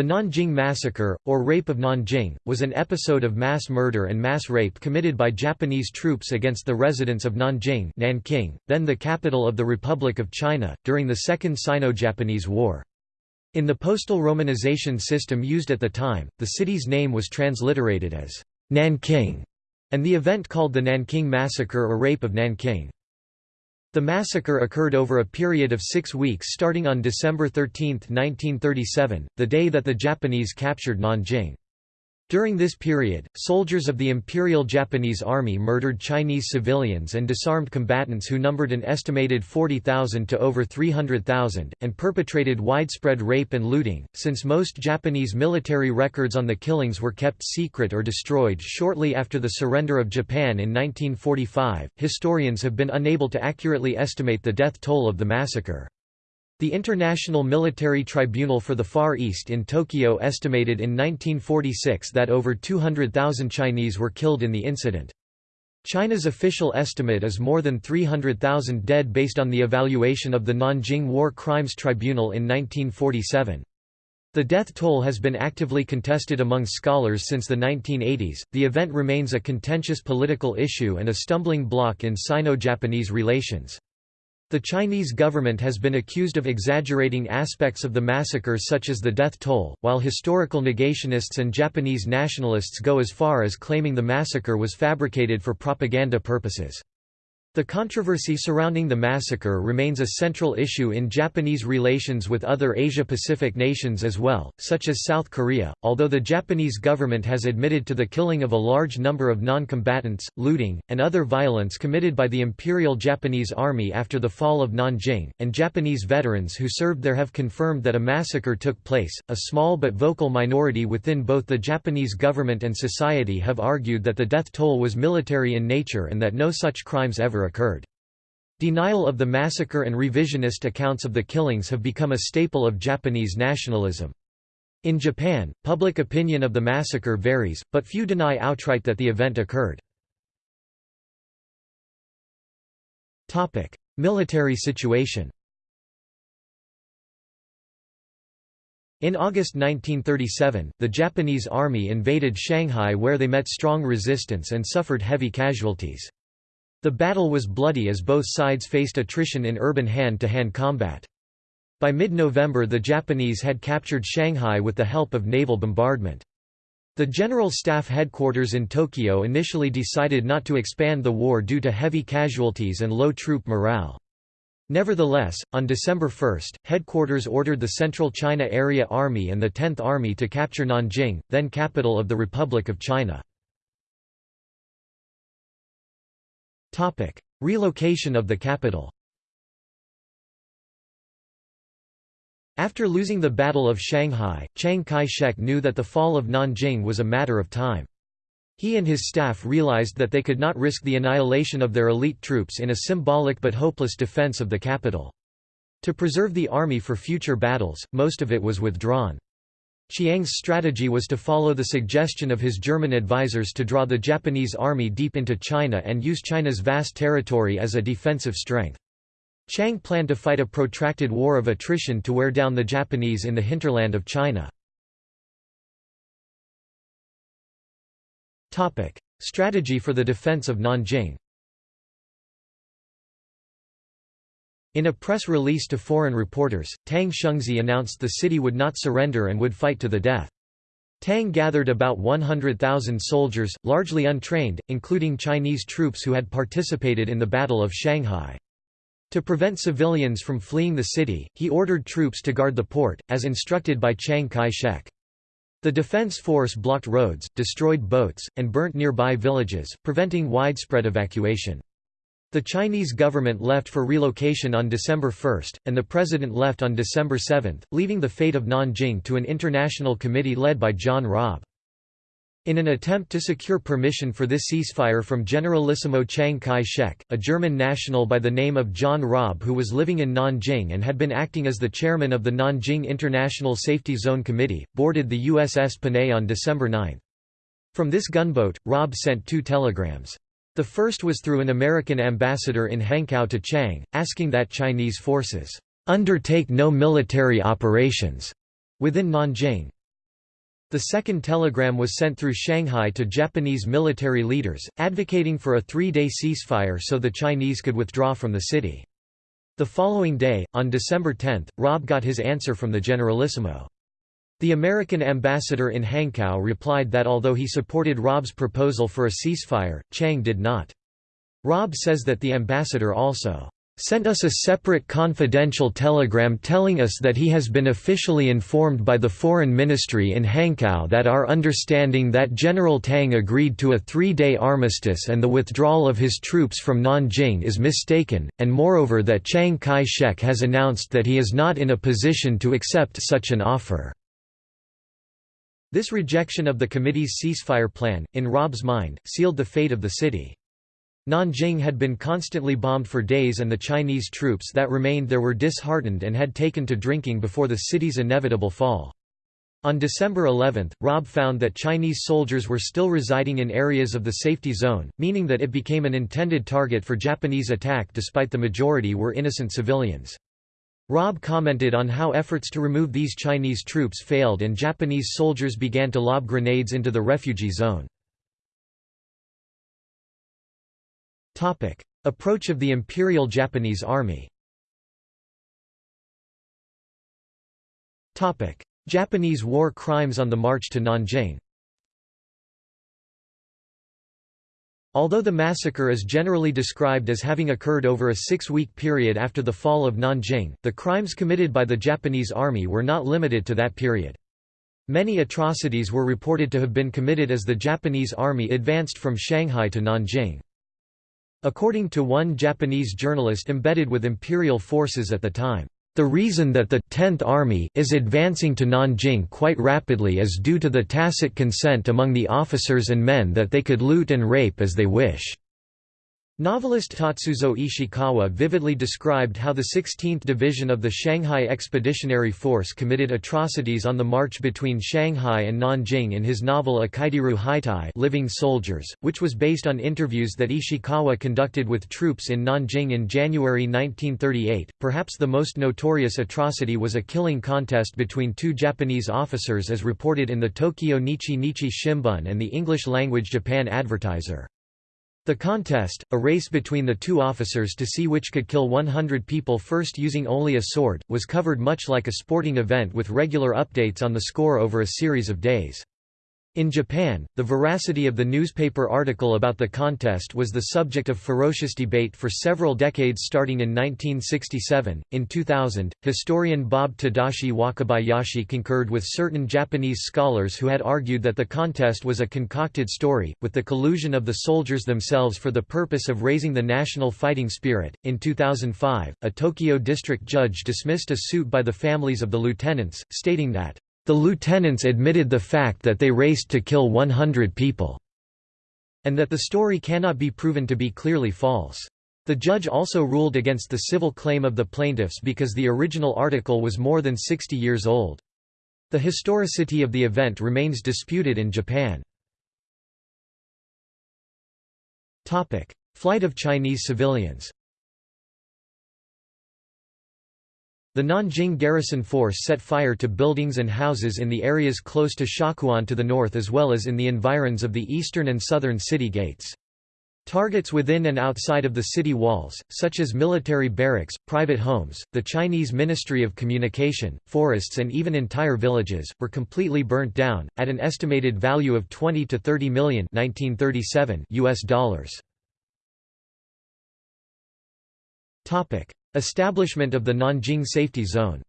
The Nanjing Massacre, or Rape of Nanjing, was an episode of mass murder and mass rape committed by Japanese troops against the residents of Nanjing Nanking, then the capital of the Republic of China, during the Second Sino-Japanese War. In the postal romanization system used at the time, the city's name was transliterated as Nanking, and the event called the Nanking Massacre or Rape of Nanking. The massacre occurred over a period of six weeks starting on December 13, 1937, the day that the Japanese captured Nanjing. During this period, soldiers of the Imperial Japanese Army murdered Chinese civilians and disarmed combatants who numbered an estimated 40,000 to over 300,000, and perpetrated widespread rape and looting. Since most Japanese military records on the killings were kept secret or destroyed shortly after the surrender of Japan in 1945, historians have been unable to accurately estimate the death toll of the massacre. The International Military Tribunal for the Far East in Tokyo estimated in 1946 that over 200,000 Chinese were killed in the incident. China's official estimate is more than 300,000 dead based on the evaluation of the Nanjing War Crimes Tribunal in 1947. The death toll has been actively contested among scholars since the 1980s. The event remains a contentious political issue and a stumbling block in Sino Japanese relations. The Chinese government has been accused of exaggerating aspects of the massacre such as the death toll, while historical negationists and Japanese nationalists go as far as claiming the massacre was fabricated for propaganda purposes. The controversy surrounding the massacre remains a central issue in Japanese relations with other Asia-Pacific nations as well, such as South Korea, although the Japanese government has admitted to the killing of a large number of non-combatants, looting, and other violence committed by the Imperial Japanese Army after the fall of Nanjing, and Japanese veterans who served there have confirmed that a massacre took place. A small but vocal minority within both the Japanese government and society have argued that the death toll was military in nature and that no such crimes ever occurred. Denial of the massacre and revisionist accounts of the killings have become a staple of Japanese nationalism. In Japan, public opinion of the massacre varies, but few deny outright that the event occurred. Military situation In August 1937, the Japanese army invaded Shanghai where they met strong resistance and suffered heavy casualties. The battle was bloody as both sides faced attrition in urban hand-to-hand -hand combat. By mid-November the Japanese had captured Shanghai with the help of naval bombardment. The General Staff headquarters in Tokyo initially decided not to expand the war due to heavy casualties and low troop morale. Nevertheless, on December 1, headquarters ordered the Central China Area Army and the 10th Army to capture Nanjing, then capital of the Republic of China. Relocation of the capital After losing the Battle of Shanghai, Chiang Kai-shek knew that the fall of Nanjing was a matter of time. He and his staff realized that they could not risk the annihilation of their elite troops in a symbolic but hopeless defense of the capital. To preserve the army for future battles, most of it was withdrawn. Chiang's strategy was to follow the suggestion of his German advisers to draw the Japanese army deep into China and use China's vast territory as a defensive strength. Chiang planned to fight a protracted war of attrition to wear down the Japanese in the hinterland of China. Strategy for the defense of Nanjing In a press release to foreign reporters, Tang Shengzhi announced the city would not surrender and would fight to the death. Tang gathered about 100,000 soldiers, largely untrained, including Chinese troops who had participated in the Battle of Shanghai. To prevent civilians from fleeing the city, he ordered troops to guard the port, as instructed by Chiang Kai-shek. The defense force blocked roads, destroyed boats, and burnt nearby villages, preventing widespread evacuation. The Chinese government left for relocation on December 1, and the president left on December 7, leaving the fate of Nanjing to an international committee led by John Rabe. In an attempt to secure permission for this ceasefire from Generalissimo Chiang Kai-shek, a German national by the name of John Rabe who was living in Nanjing and had been acting as the chairman of the Nanjing International Safety Zone Committee, boarded the USS Panay on December 9. From this gunboat, Rabe sent two telegrams. The first was through an American ambassador in Hankow to Chiang, asking that Chinese forces undertake no military operations within Nanjing. The second telegram was sent through Shanghai to Japanese military leaders, advocating for a three-day ceasefire so the Chinese could withdraw from the city. The following day, on December 10, Rabe got his answer from the Generalissimo. The American ambassador in Hankow replied that although he supported Rabe's proposal for a ceasefire, Chiang did not. Rabe says that the ambassador also sent us a separate confidential telegram telling us that he has been officially informed by the Foreign Ministry in Hankow that our understanding that General Tang agreed to a three-day armistice and the withdrawal of his troops from Nanjing is mistaken, and moreover that Chiang Kai-shek has announced that he is not in a position to accept such an offer. This rejection of the committee's ceasefire plan, in Rabe's mind, sealed the fate of the city. Nanjing had been constantly bombed for days and the Chinese troops that remained there were disheartened and had taken to drinking before the city's inevitable fall. On December 11, Rabe found that Chinese soldiers were still residing in areas of the safety zone, meaning that it became an intended target for Japanese attack despite the majority were innocent civilians. Rabe commented on how efforts to remove these Chinese troops failed and Japanese soldiers began to lob grenades into the refugee zone. Approach of the Imperial Japanese Army. Japanese war crimes on the march to Nanjing Although the massacre is generally described as having occurred over a six-week period after the fall of Nanjing, the crimes committed by the Japanese army were not limited to that period. Many atrocities were reported to have been committed as the Japanese army advanced from Shanghai to Nanjing. According to one Japanese journalist embedded with imperial forces at the time, the reason that the 10th Army is advancing to Nanjing quite rapidly is due to the tacit consent among the officers and men that they could loot and rape as they wish. Novelist Tatsuzo Ishikawa vividly described how the 16th Division of the Shanghai Expeditionary Force committed atrocities on the march between Shanghai and Nanjing in his novel Ikiteiru Heitai Living Soldiers, which was based on interviews that Ishikawa conducted with troops in Nanjing in January 1938. Perhaps the most notorious atrocity was a killing contest between two Japanese officers as reported in the Tokyo Nichi Nichi Shimbun and the English-language Japan Advertiser. The contest, a race between the two officers to see which could kill 100 people first using only a sword, was covered much like a sporting event with regular updates on the score over a series of days. In Japan, the veracity of the newspaper article about the contest was the subject of ferocious debate for several decades starting in 1967. In 2000, historian Bob Tadashi Wakabayashi concurred with certain Japanese scholars who had argued that the contest was a concocted story, with the collusion of the soldiers themselves for the purpose of raising the national fighting spirit. In 2005, a Tokyo district judge dismissed a suit by the families of the lieutenants, stating that the lieutenants admitted the fact that they raced to kill 100 people, and that the story cannot be proven to be clearly false. The judge also ruled against the civil claim of the plaintiffs because the original article was more than 60 years old. The historicity of the event remains disputed in Japan. Flight of Chinese civilians The Nanjing garrison force set fire to buildings and houses in the areas close to Xiaguan to the north as well as in the environs of the eastern and southern city gates. Targets within and outside of the city walls, such as military barracks, private homes, the Chinese Ministry of Communication, forests and even entire villages, were completely burnt down, at an estimated value of 20 to 30 million 1937 US dollars. Establishment of the Nanjing Safety Zone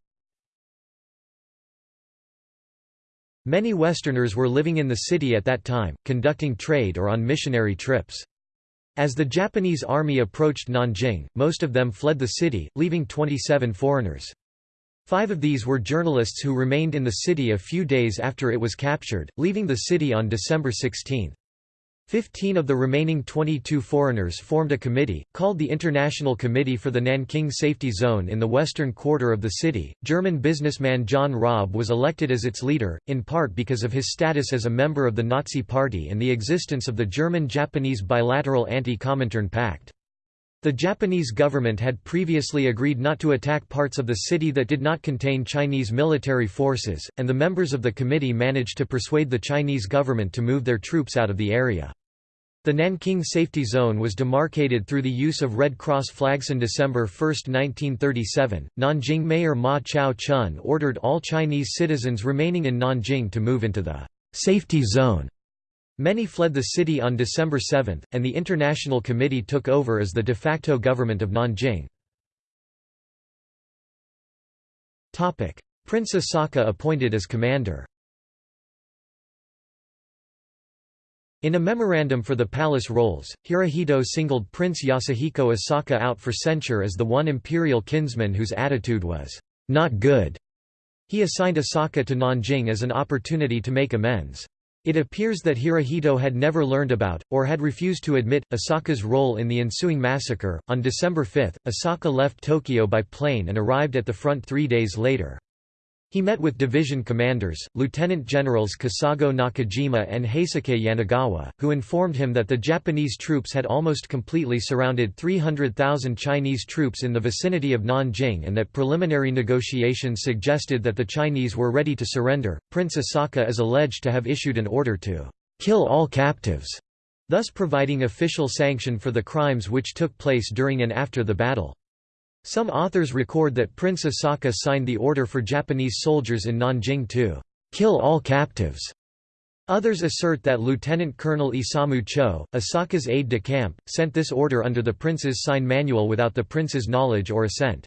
Many Westerners were living in the city at that time, conducting trade or on missionary trips. As the Japanese army approached Nanjing, most of them fled the city, leaving 27 foreigners. Five of these were journalists who remained in the city a few days after it was captured, leaving the city on December 16. Fifteen of the remaining 22 foreigners formed a committee, called the International Committee for the Nanking Safety Zone in the western quarter of the city. German businessman John Rabe was elected as its leader, in part because of his status as a member of the Nazi Party and the existence of the German Japanese bilateral Anti Comintern Pact. The Japanese government had previously agreed not to attack parts of the city that did not contain Chinese military forces, and the members of the committee managed to persuade the Chinese government to move their troops out of the area. The Nanking Safety Zone was demarcated through the use of Red Cross flags. On December 1, 1937, Nanjing Mayor Ma Chao-chun ordered all Chinese citizens remaining in Nanjing to move into the «safety zone» Many fled the city on December 7, and the International Committee took over as the de facto government of Nanjing. Prince Asaka appointed as commander In a memorandum for the palace rolls, Hirohito singled Prince Yasuhiko Asaka out for censure as the one imperial kinsman whose attitude was not good. He assigned Asaka to Nanjing as an opportunity to make amends. It appears that Hirohito had never learned about, or had refused to admit, Asaka's role in the ensuing massacre. On December 5, Asaka left Tokyo by plane and arrived at the front three days later. He met with division commanders, Lieutenant Generals Kesago Nakajima and Heisuke Yanagawa, who informed him that the Japanese troops had almost completely surrounded 300,000 Chinese troops in the vicinity of Nanjing and that preliminary negotiations suggested that the Chinese were ready to surrender. Prince Asaka is alleged to have issued an order to kill all captives, thus providing official sanction for the crimes which took place during and after the battle. Some authors record that Prince Asaka signed the order for Japanese soldiers in Nanjing to kill all captives. Others assert that Lieutenant Colonel Isamu Cho, Asaka's aide-de-camp, sent this order under the prince's sign manual without the prince's knowledge or assent.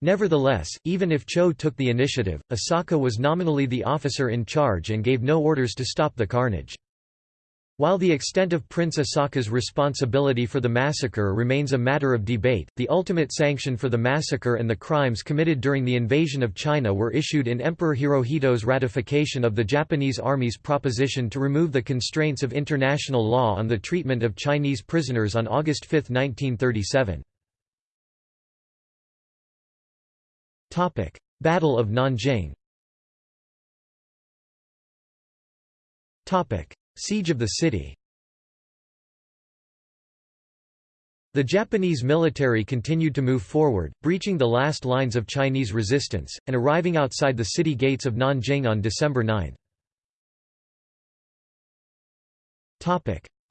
Nevertheless, even if Cho took the initiative, Asaka was nominally the officer in charge and gave no orders to stop the carnage. While the extent of Prince Asaka's responsibility for the massacre remains a matter of debate, the ultimate sanction for the massacre and the crimes committed during the invasion of China were issued in Emperor Hirohito's ratification of the Japanese Army's proposition to remove the constraints of international law on the treatment of Chinese prisoners on August 5, 1937. Battle of Nanjing Siege of the city. The Japanese military continued to move forward, breaching the last lines of Chinese resistance, and arriving outside the city gates of Nanjing on December 9.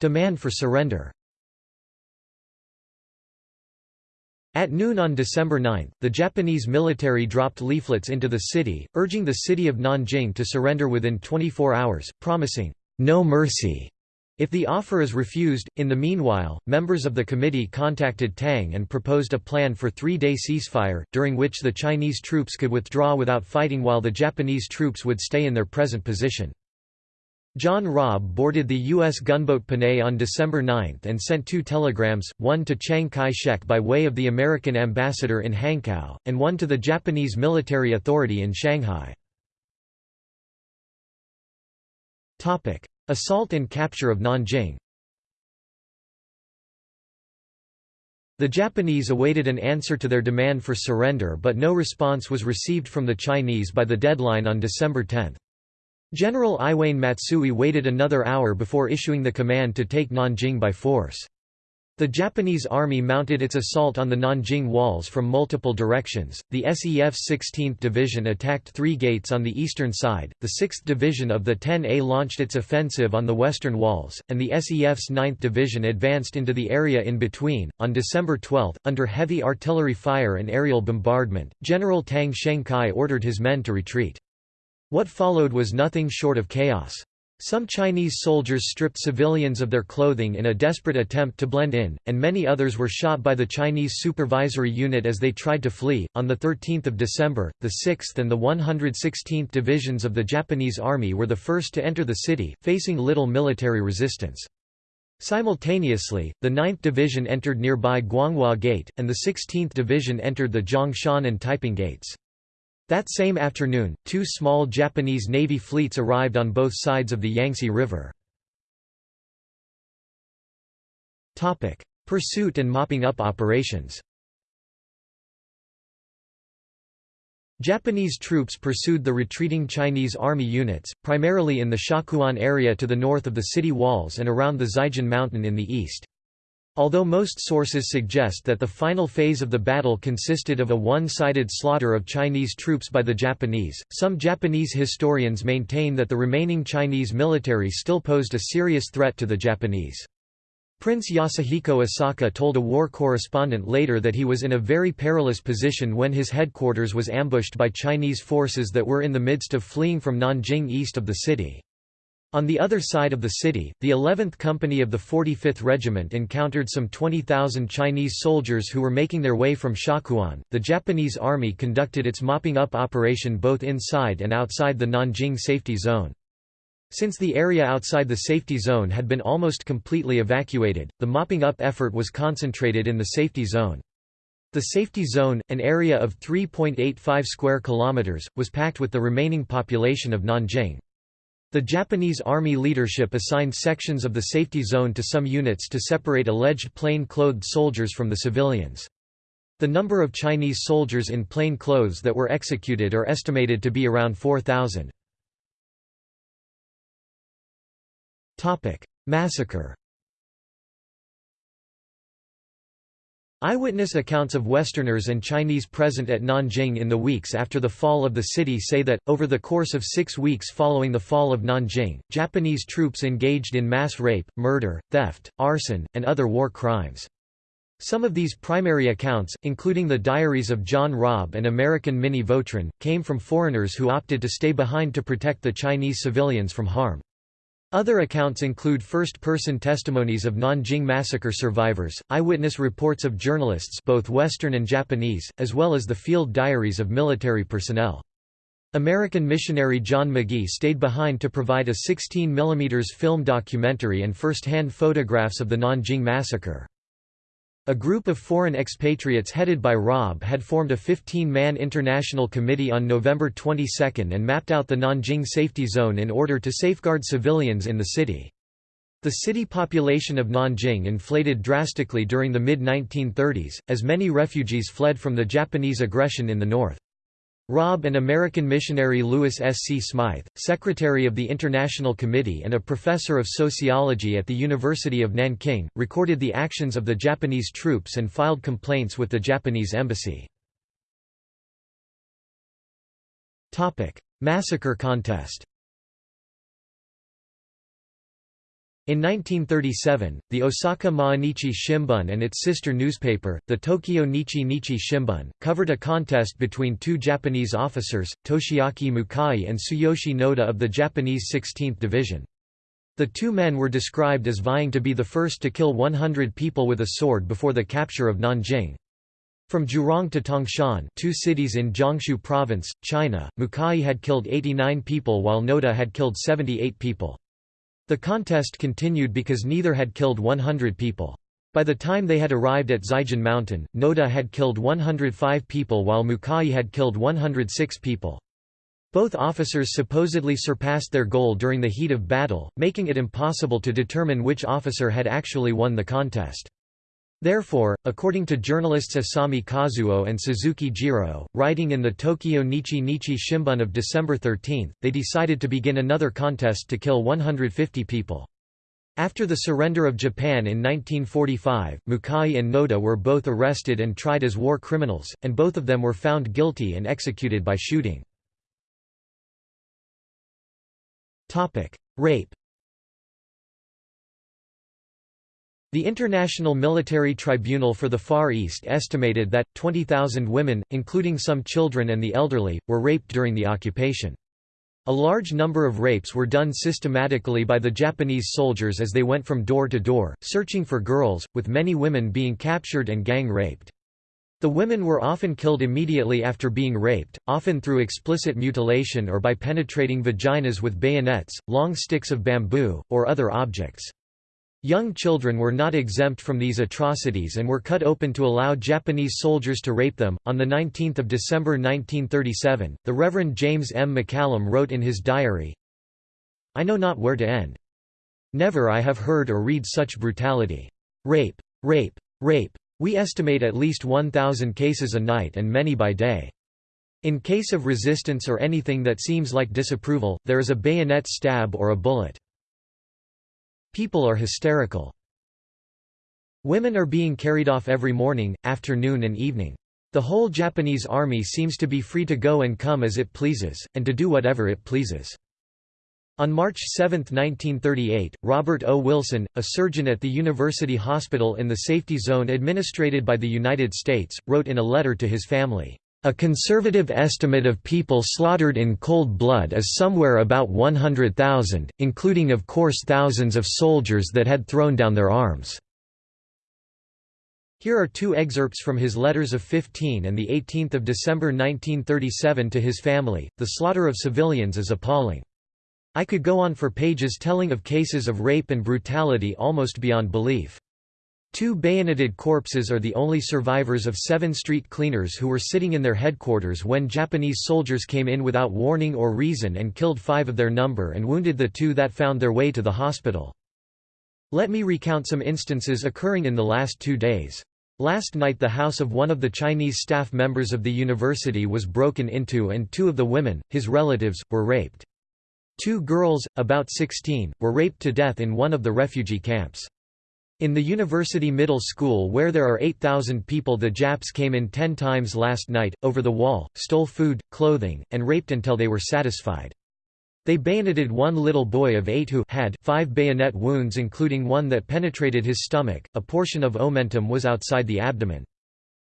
Demand for surrender. At noon on December 9, the Japanese military dropped leaflets into the city, urging the city of Nanjing to surrender within 24 hours, promising no mercy if the offer is refused. In the meanwhile, members of the committee contacted Tang and proposed a plan for three-day ceasefire, during which the Chinese troops could withdraw without fighting while the Japanese troops would stay in their present position. John Rabe boarded the U.S. gunboat Panay on December 9 and sent two telegrams, one to Chiang Kai-shek by way of the American ambassador in Hankow, and one to the Japanese military authority in Shanghai. Assault and capture of Nanjing The Japanese awaited an answer to their demand for surrender but no response was received from the Chinese by the deadline on December 10. General Iwane Matsui waited another hour before issuing the command to take Nanjing by force. The Japanese army mounted its assault on the Nanjing walls from multiple directions. The SEF's 16th Division attacked three gates on the eastern side, the 6th Division of the 10A launched its offensive on the western walls, and the SEF's 9th Division advanced into the area in between. On December 12, under heavy artillery fire and aerial bombardment, General Tang Shengkai ordered his men to retreat. What followed was nothing short of chaos. Some Chinese soldiers stripped civilians of their clothing in a desperate attempt to blend in, and many others were shot by the Chinese supervisory unit as they tried to flee. On the 13th of December, the 6th and the 116th divisions of the Japanese army were the first to enter the city, facing little military resistance. Simultaneously, the 9th Division entered nearby Guanghua Gate, and the 16th Division entered the Zhongshan and Taiping Gates. That same afternoon, two small Japanese Navy fleets arrived on both sides of the Yangtze River. Pursuit and mopping up operations Japanese troops pursued the retreating Chinese army units, primarily in the Xiaguan area to the north of the city walls and around the Zijin mountain in the east. Although most sources suggest that the final phase of the battle consisted of a one-sided slaughter of Chinese troops by the Japanese, some Japanese historians maintain that the remaining Chinese military still posed a serious threat to the Japanese. Prince Yasuhiko Asaka told a war correspondent later that he was in a very perilous position when his headquarters was ambushed by Chinese forces that were in the midst of fleeing from Nanjing east of the city. On the other side of the city, the 11th Company of the 45th Regiment encountered some 20,000 Chinese soldiers who were making their way from Xiaguan. The Japanese army conducted its mopping up operation both inside and outside the Nanjing safety zone. Since the area outside the safety zone had been almost completely evacuated, the mopping up effort was concentrated in the safety zone. The safety zone, an area of 3.85 square kilometers, was packed with the remaining population of Nanjing. The Japanese army leadership assigned sections of the safety zone to some units to separate alleged plain-clothed soldiers from the civilians. The number of Chinese soldiers in plain clothes that were executed are estimated to be around 4,000. Massacre Eyewitness accounts of Westerners and Chinese present at Nanjing in the weeks after the fall of the city say that, over the course of six weeks following the fall of Nanjing, Japanese troops engaged in mass rape, murder, theft, arson, and other war crimes. Some of these primary accounts, including the diaries of John Rabe and American Minnie Vautrin, came from foreigners who opted to stay behind to protect the Chinese civilians from harm. Other accounts include first-person testimonies of Nanjing massacre survivors, eyewitness reports of journalists both Western and Japanese, as well as the field diaries of military personnel. American missionary John Magee stayed behind to provide a 16 mm film documentary and first-hand photographs of the Nanjing massacre. A group of foreign expatriates headed by Rabe had formed a 15-man international committee on November 22 and mapped out the Nanjing safety zone in order to safeguard civilians in the city. The city population of Nanjing inflated drastically during the mid-1930s, as many refugees fled from the Japanese aggression in the north. Rabe and American missionary Lewis S. C. Smythe, secretary of the International Committee and a professor of sociology at the University of Nanking, recorded the actions of the Japanese troops and filed complaints with the Japanese embassy. Massacre contest In 1937, the Osaka Mainichi Shimbun and its sister newspaper, the Tokyo Nichi Nichi Shimbun, covered a contest between two Japanese officers, Toshiaki Mukai and Tsuyoshi Noda of the Japanese 16th Division. The two men were described as vying to be the first to kill 100 people with a sword before the capture of Nanjing. From Jurong to Tangshan two cities in Jiangsu province, China, Mukai had killed 89 people while Noda had killed 78 people. The contest continued because neither had killed 100 people. By the time they had arrived at Zijin Mountain, Noda had killed 105 people while Mukai had killed 106 people. Both officers supposedly surpassed their goal during the heat of battle, making it impossible to determine which officer had actually won the contest. Therefore, according to journalists Asami Kazuo and Suzuki Jiro, writing in the Tokyo Nichi Nichi Shimbun of December 13, they decided to begin another contest to kill 150 people. After the surrender of Japan in 1945, Mukai and Noda were both arrested and tried as war criminals, and both of them were found guilty and executed by shooting. Rape The International Military Tribunal for the Far East estimated that, 20,000 women, including some children and the elderly, were raped during the occupation. A large number of rapes were done systematically by the Japanese soldiers as they went from door to door, searching for girls, with many women being captured and gang raped. The women were often killed immediately after being raped, often through explicit mutilation or by penetrating vaginas with bayonets, long sticks of bamboo, or other objects. Young children were not exempt from these atrocities and were cut open to allow Japanese soldiers to rape them. On the 19th of December 1937, the Reverend James M. McCallum wrote in his diary, I know not where to end. Never I have heard or read such brutality. Rape, rape, rape. We estimate at least 1,000 cases a night and many by day. In case of resistance or anything that seems like disapproval, there is a bayonet stab or a bullet. People are hysterical. Women are being carried off every morning, afternoon and evening. The whole Japanese army seems to be free to go and come as it pleases, and to do whatever it pleases. On March 7, 1938, Robert O. Wilson, a surgeon at the University Hospital in the safety zone administered by the United States, wrote in a letter to his family, "...a conservative estimate of people slaughtered in cold blood is somewhere about 100,000, including of course thousands of soldiers that had thrown down their arms." Here are two excerpts from his letters of 15 and 18 December 1937 to his family. The slaughter of civilians is appalling. I could go on for pages telling of cases of rape and brutality almost beyond belief. Two bayoneted corpses are the only survivors of seven street cleaners who were sitting in their headquarters when Japanese soldiers came in without warning or reason and killed five of their number and wounded the two that found their way to the hospital. Let me recount some instances occurring in the last two days. Last night the house of one of the Chinese staff members of the university was broken into and two of the women, his relatives, were raped. Two girls, about 16, were raped to death in one of the refugee camps. In the university middle school where there are 8,000 people the Japs came in ten times last night, over the wall, stole food, clothing, and raped until they were satisfied. They bayoneted one little boy of eight who had five bayonet wounds including one that penetrated his stomach, a portion of omentum was outside the abdomen.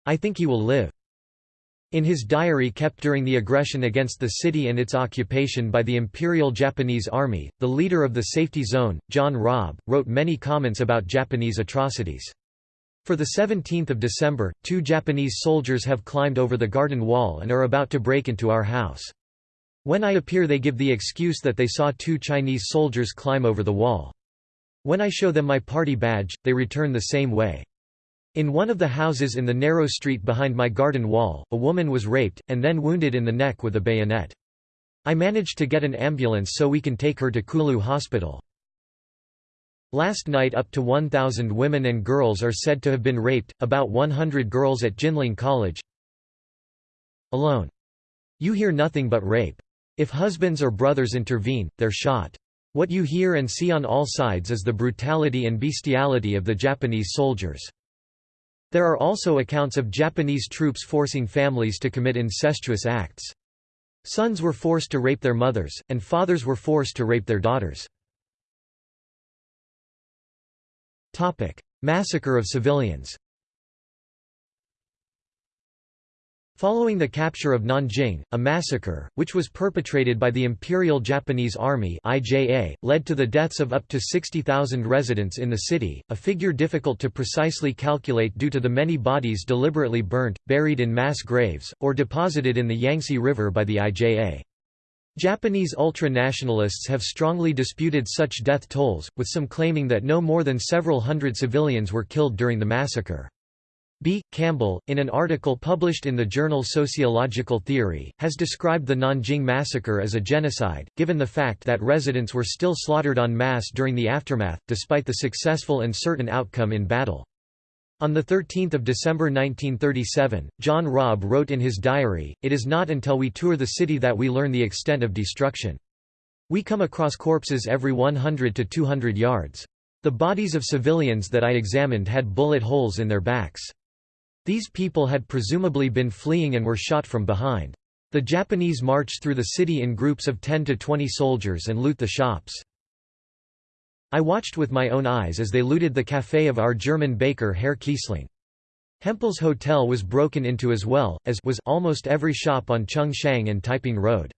I think he will live. In his diary kept during the aggression against the city and its occupation by the Imperial Japanese Army, the leader of the safety zone, John Rabe, wrote many comments about Japanese atrocities. For the 17th of December, two Japanese soldiers have climbed over the garden wall and are about to break into our house. When I appear they give the excuse that they saw two Chinese soldiers climb over the wall. When I show them my party badge, they return the same way. In one of the houses in the narrow street behind my garden wall, a woman was raped, and then wounded in the neck with a bayonet. I managed to get an ambulance so we can take her to Kulou Hospital. Last night up to 1,000 women and girls are said to have been raped, about 100 girls at Jinling College. Alone. You hear nothing but rape. If husbands or brothers intervene, they're shot. What you hear and see on all sides is the brutality and bestiality of the Japanese soldiers. There are also accounts of Japanese troops forcing families to commit incestuous acts. Sons were forced to rape their mothers, and fathers were forced to rape their daughters. Massacre of civilians Following the capture of Nanjing, a massacre, which was perpetrated by the Imperial Japanese Army IJA, led to the deaths of up to 60,000 residents in the city, a figure difficult to precisely calculate due to the many bodies deliberately burnt, buried in mass graves, or deposited in the Yangtze River by the IJA. Japanese ultra-nationalists have strongly disputed such death tolls, with some claiming that no more than several hundred civilians were killed during the massacre. B. Campbell, in an article published in the journal Sociological Theory, has described the Nanjing massacre as a genocide, given the fact that residents were still slaughtered en masse during the aftermath, despite the successful and certain outcome in battle. On 13 December 1937, John Rabe wrote in his diary, It is not until we tour the city that we learn the extent of destruction. We come across corpses every 100 to 200 yards. The bodies of civilians that I examined had bullet holes in their backs. These people had presumably been fleeing and were shot from behind. The Japanese marched through the city in groups of 10 to 20 soldiers and loot the shops. I watched with my own eyes as they looted the café of our German baker Herr Kiesling. Hempel's hotel was broken into as well, as was almost every shop on Chengshang and Taiping Road.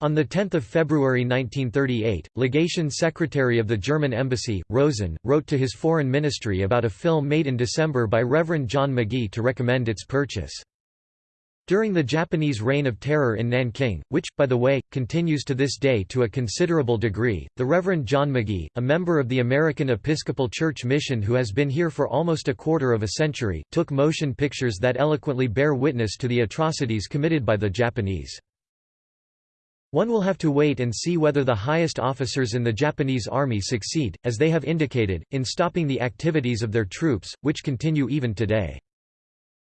On 10 February 1938, legation secretary of the German embassy, Rosen, wrote to his foreign ministry about a film made in December by Reverend John Magee to recommend its purchase. During the Japanese reign of terror in Nanking, which, by the way, continues to this day to a considerable degree, the Reverend John Magee, a member of the American Episcopal Church Mission who has been here for almost a quarter of a century, took motion pictures that eloquently bear witness to the atrocities committed by the Japanese. One will have to wait and see whether the highest officers in the Japanese army succeed, as they have indicated, in stopping the activities of their troops, which continue even today.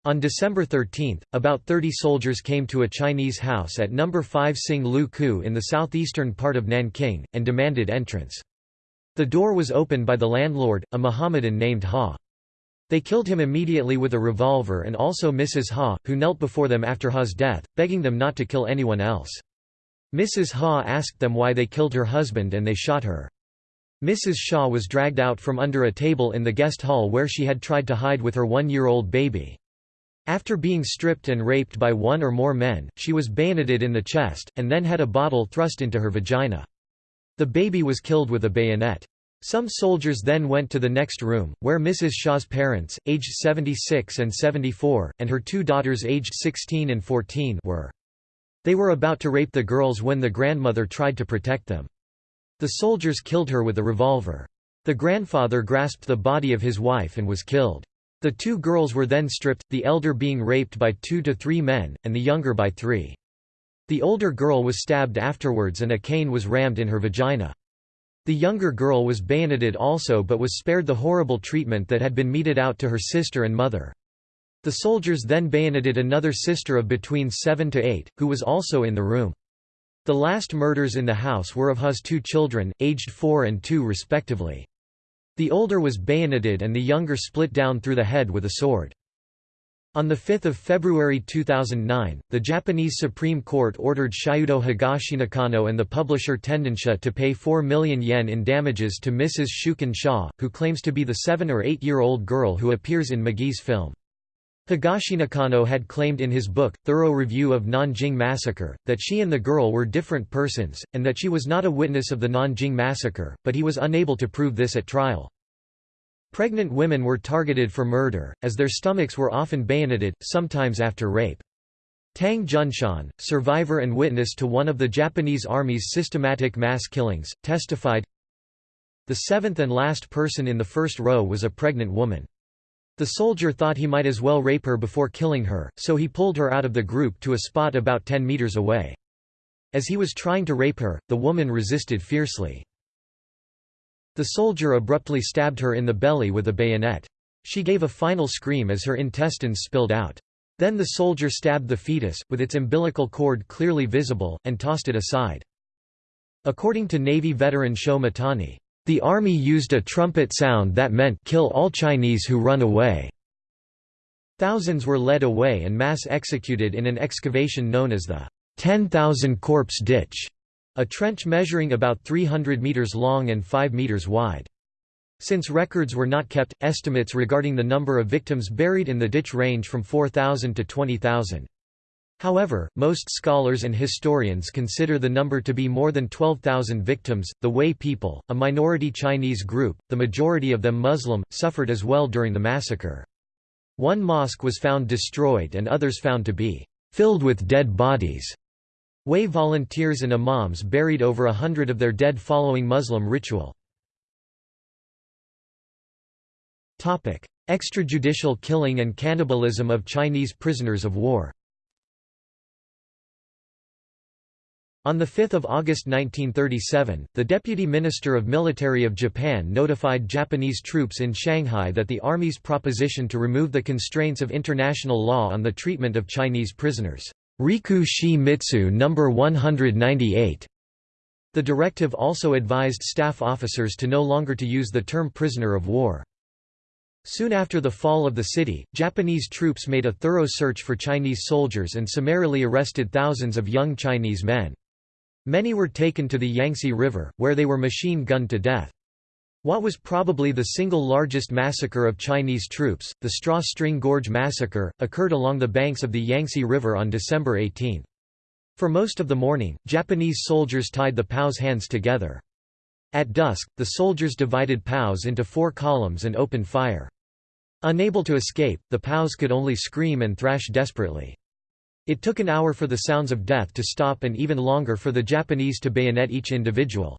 On December 13, about 30 soldiers came to a Chinese house at No. 5 Sing Lu Ku in the southeastern part of Nanking, and demanded entrance. The door was opened by the landlord, a Mohammedan named Ha. They killed him immediately with a revolver and also Mrs. Ha, who knelt before them after Ha's death, begging them not to kill anyone else. Mrs. Ha asked them why they killed her husband and they shot her. Mrs. Shaw was dragged out from under a table in the guest hall where she had tried to hide with her one-year-old baby. After being stripped and raped by one or more men, she was bayoneted in the chest, and then had a bottle thrust into her vagina. The baby was killed with a bayonet. Some soldiers then went to the next room, where Mrs. Shaw's parents, aged 76 and 74, and her two daughters aged 16 and 14 were. They were about to rape the girls when the grandmother tried to protect them. The soldiers killed her with a revolver. The grandfather grasped the body of his wife and was killed. The two girls were then stripped, the elder being raped by two to three men, and the younger by three. The older girl was stabbed afterwards and a cane was rammed in her vagina. The younger girl was bayoneted also but was spared the horrible treatment that had been meted out to her sister and mother. The soldiers then bayoneted another sister of between seven to eight, who was also in the room. The last murders in the house were of Ha's two children, aged four and two respectively. The older was bayoneted and the younger split down through the head with a sword. On 5 February 2009, the Japanese Supreme Court ordered Shudo Higashinakano and the publisher Tendensha to pay 4 million yen in damages to Mrs. Shuqin Shaw, who claims to be the seven- or eight-year-old girl who appears in Magee's film. Higashinakano had claimed in his book, Thorough Review of Nanjing Massacre, that she and the girl were different persons, and that she was not a witness of the Nanjing Massacre, but he was unable to prove this at trial. Pregnant women were targeted for murder, as their stomachs were often bayoneted, sometimes after rape. Tang Junshan, survivor and witness to one of the Japanese Army's systematic mass killings, testified, The seventh and last person in the first row was a pregnant woman. The soldier thought he might as well rape her before killing her, so he pulled her out of the group to a spot about 10 meters away. As he was trying to rape her, the woman resisted fiercely. The soldier abruptly stabbed her in the belly with a bayonet. She gave a final scream as her intestines spilled out. Then the soldier stabbed the fetus, with its umbilical cord clearly visible, and tossed it aside. According to Navy veteran Sho Mitani, "...the army used a trumpet sound that meant kill all Chinese who run away." Thousands were led away and mass executed in an excavation known as the 10,000 corpse ditch a trench measuring about 300 meters long and 5 meters wide. Since records were not kept, estimates regarding the number of victims buried in the ditch range from 4,000 to 20,000. However, most scholars and historians consider the number to be more than 12,000 victims. The Hui people, a minority Chinese group, the majority of them Muslim, suffered as well during the massacre. One mosque was found destroyed and others found to be filled with dead bodies. Hui volunteers and imams buried over a hundred of their dead following Muslim ritual. Extrajudicial killing and cannibalism of Chinese prisoners of war On 5 August 1937, the Deputy Minister of Military of Japan notified Japanese troops in Shanghai that the Army's proposition to remove the constraints of international law on the treatment of Chinese prisoners Riku Shi Mitsu No. 198. The directive also advised staff officers to no longer to use the term prisoner of war. Soon after the fall of the city, Japanese troops made a thorough search for Chinese soldiers and summarily arrested thousands of young Chinese men. Many were taken to the Yangtze River, where they were machine-gunned to death. What was probably the single largest massacre of Chinese troops, the Straw String Gorge Massacre, occurred along the banks of the Yangtze River on December 18. For most of the morning, Japanese soldiers tied the POW's hands together. At dusk, the soldiers divided POWs into four columns and opened fire. Unable to escape, the POWs could only scream and thrash desperately. It took an hour for the sounds of death to stop and even longer for the Japanese to bayonet each individual.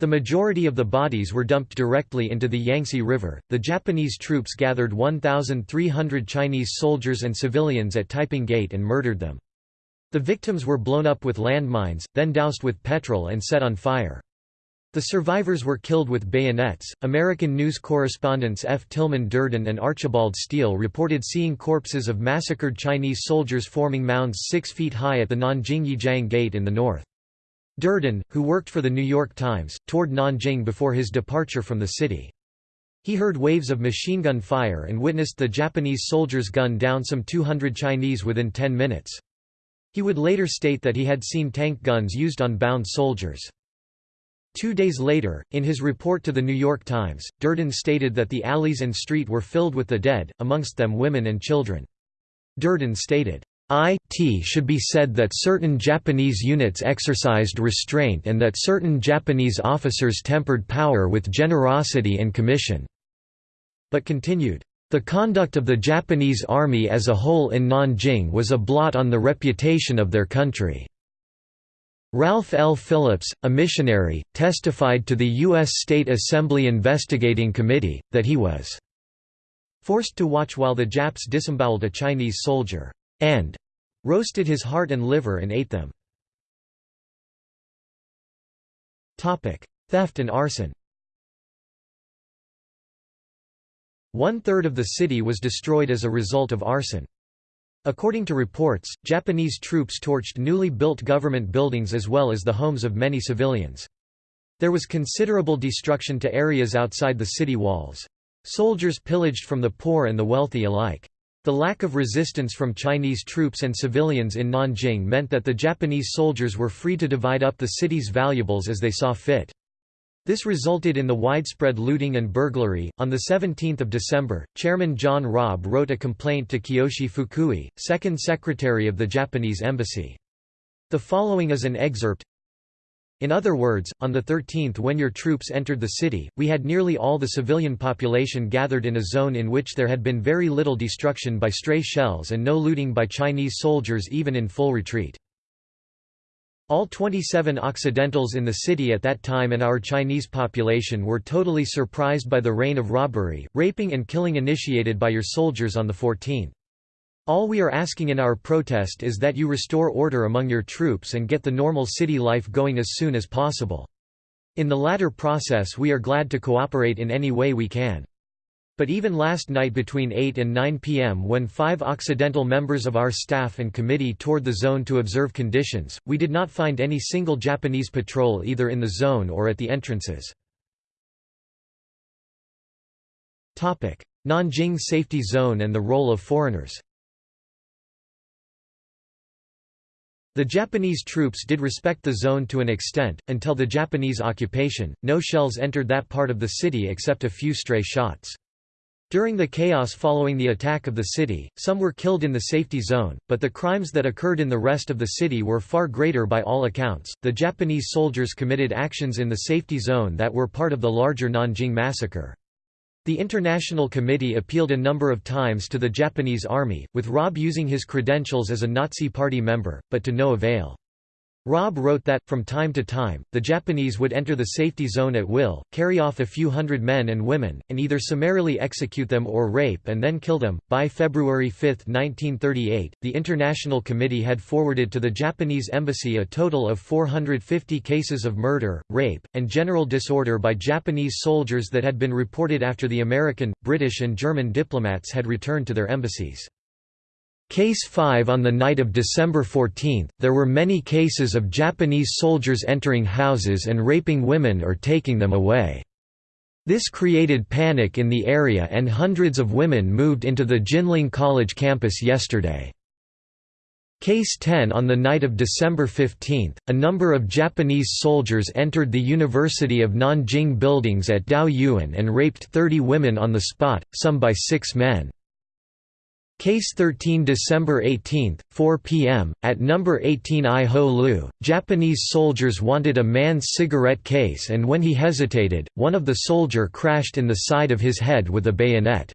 The majority of the bodies were dumped directly into the Yangtze River. The Japanese troops gathered 1,300 Chinese soldiers and civilians at Taiping Gate and murdered them. The victims were blown up with landmines, then doused with petrol and set on fire. The survivors were killed with bayonets. American news correspondents F. Tillman Durdin and Archibald Steele reported seeing corpses of massacred Chinese soldiers forming mounds six feet high at the Nanjing Yijiang Gate in the north. Durdin, who worked for The New York Times, toured Nanjing before his departure from the city. He heard waves of machine gun fire and witnessed the Japanese soldiers gun down some 200 Chinese within 10 minutes. He would later state that he had seen tank guns used on bound soldiers. Two days later, in his report to The New York Times, Durdin stated that the alleys and street were filled with the dead, amongst them women and children. Durdin stated, it should be said that certain Japanese units exercised restraint and that certain Japanese officers tempered power with generosity and commission but continued, "...the conduct of the Japanese army as a whole in Nanjing was a blot on the reputation of their country." Ralph L. Phillips, a missionary, testified to the U.S. State Assembly Investigating Committee, that he was forced to watch while the Japs disemboweled a Chinese soldier, and roasted his heart and liver and ate them. Theft and arson One-third of the city was destroyed as a result of arson. According to reports, Japanese troops torched newly built government buildings as well as the homes of many civilians. There was considerable destruction to areas outside the city walls. Soldiers pillaged from the poor and the wealthy alike. The lack of resistance from Chinese troops and civilians in Nanjing meant that the Japanese soldiers were free to divide up the city's valuables as they saw fit. This resulted in the widespread looting and burglary. On 17 December, Chairman John Rabe wrote a complaint to Kiyoshi Fukui, second secretary of the Japanese embassy. The following is an excerpt in other words, on the 13th when your troops entered the city, we had nearly all the civilian population gathered in a zone in which there had been very little destruction by stray shells and no looting by Chinese soldiers even in full retreat. All 27 Occidentals in the city at that time and our Chinese population were totally surprised by the reign of robbery, raping and killing initiated by your soldiers on the 14th. All we are asking in our protest is that you restore order among your troops and get the normal city life going as soon as possible. In the latter process we are glad to cooperate in any way we can. But even last night between 8 and 9 p.m. when five Occidental members of our staff and committee toured the zone to observe conditions, we did not find any single Japanese patrol either in the zone or at the entrances. Nanjing Safety Zone and the role of foreigners The Japanese troops did respect the zone to an extent, until the Japanese occupation, no shells entered that part of the city except a few stray shots. During the chaos following the attack of the city, some were killed in the safety zone, but the crimes that occurred in the rest of the city were far greater by all accounts. The Japanese soldiers committed actions in the safety zone that were part of the larger Nanjing massacre. The International Committee appealed a number of times to the Japanese army, with Rabe using his credentials as a Nazi Party member, but to no avail. Rabe wrote that, from time to time, the Japanese would enter the safety zone at will, carry off a few hundred men and women, and either summarily execute them or rape and then kill them. By February 5, 1938, the International Committee had forwarded to the Japanese embassy a total of 450 cases of murder, rape, and general disorder by Japanese soldiers that had been reported after the American, British, and German diplomats had returned to their embassies. Case 5 On the night of December 14, there were many cases of Japanese soldiers entering houses and raping women or taking them away. This created panic in the area and hundreds of women moved into the Jinling College campus yesterday. Case 10 On the night of December 15, a number of Japanese soldiers entered the University of Nanjing buildings at Daoyuan and raped 30 women on the spot, some by six men. Case 13 December 18, 4 p.m., at number 18 I Ho Lu, Japanese soldiers wanted a man's cigarette case and when he hesitated, one of the soldier crashed in the side of his head with a bayonet.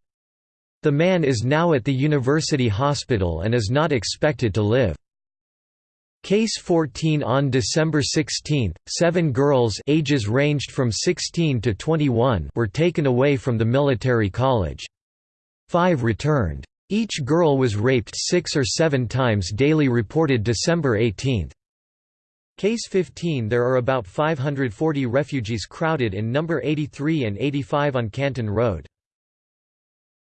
The man is now at the university hospital and is not expected to live. Case 14 On December 16, seven girls ages ranged from 16 to 21 were taken away from the military college. Five returned. Each girl was raped six or seven times daily reported December 18. Case 15 There are about 540 refugees crowded in number 83 and 85 on Canton Road.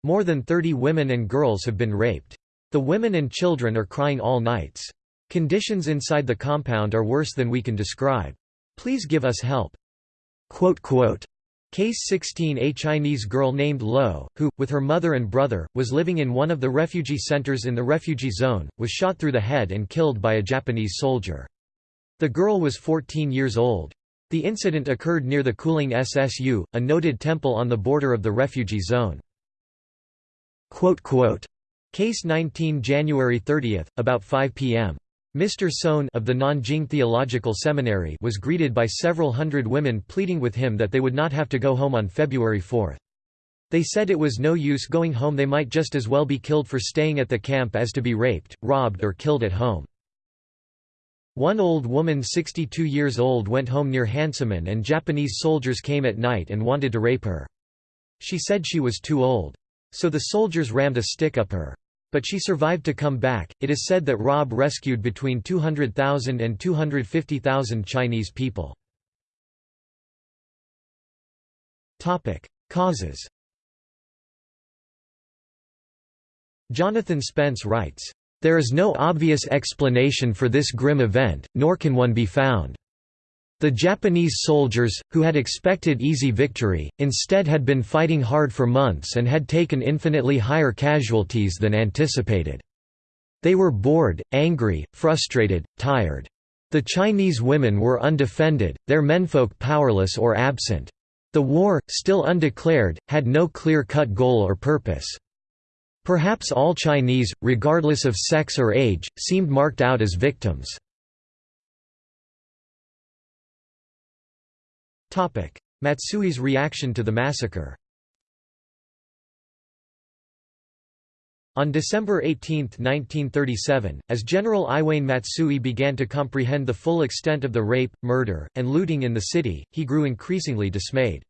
More than 30 women and girls have been raped. The women and children are crying all nights. Conditions inside the compound are worse than we can describe. Please give us help." Case 16 A Chinese girl named Lo, who, with her mother and brother, was living in one of the refugee centers in the refugee zone, was shot through the head and killed by a Japanese soldier. The girl was 14 years old. The incident occurred near the Kuling SSU, a noted temple on the border of the refugee zone. Quote, quote, Case 19 January 30, about 5 p.m. Mr. Sohn of the Nanjing Theological Seminary was greeted by several hundred women pleading with him that they would not have to go home on February 4. They said it was no use going home they might just as well be killed for staying at the camp as to be raped, robbed or killed at home. One old woman 62 years old went home near Hansaman and Japanese soldiers came at night and wanted to rape her. She said she was too old. So the soldiers rammed a stick up her. But she survived to come back. It is said that Rabe rescued between 200,000 and 250,000 Chinese people. Topic: Causes. Jonathan Spence writes, "There is no obvious explanation for this grim event, nor can one be found." The Japanese soldiers, who had expected easy victory, instead had been fighting hard for months and had taken infinitely higher casualties than anticipated. They were bored, angry, frustrated, tired. The Chinese women were undefended, their menfolk powerless or absent. The war, still undeclared, had no clear-cut goal or purpose. Perhaps all Chinese, regardless of sex or age, seemed marked out as victims. Matsui's reaction to the massacre On December 18, 1937, as General Iwane Matsui began to comprehend the full extent of the rape, murder, and looting in the city, he grew increasingly dismayed.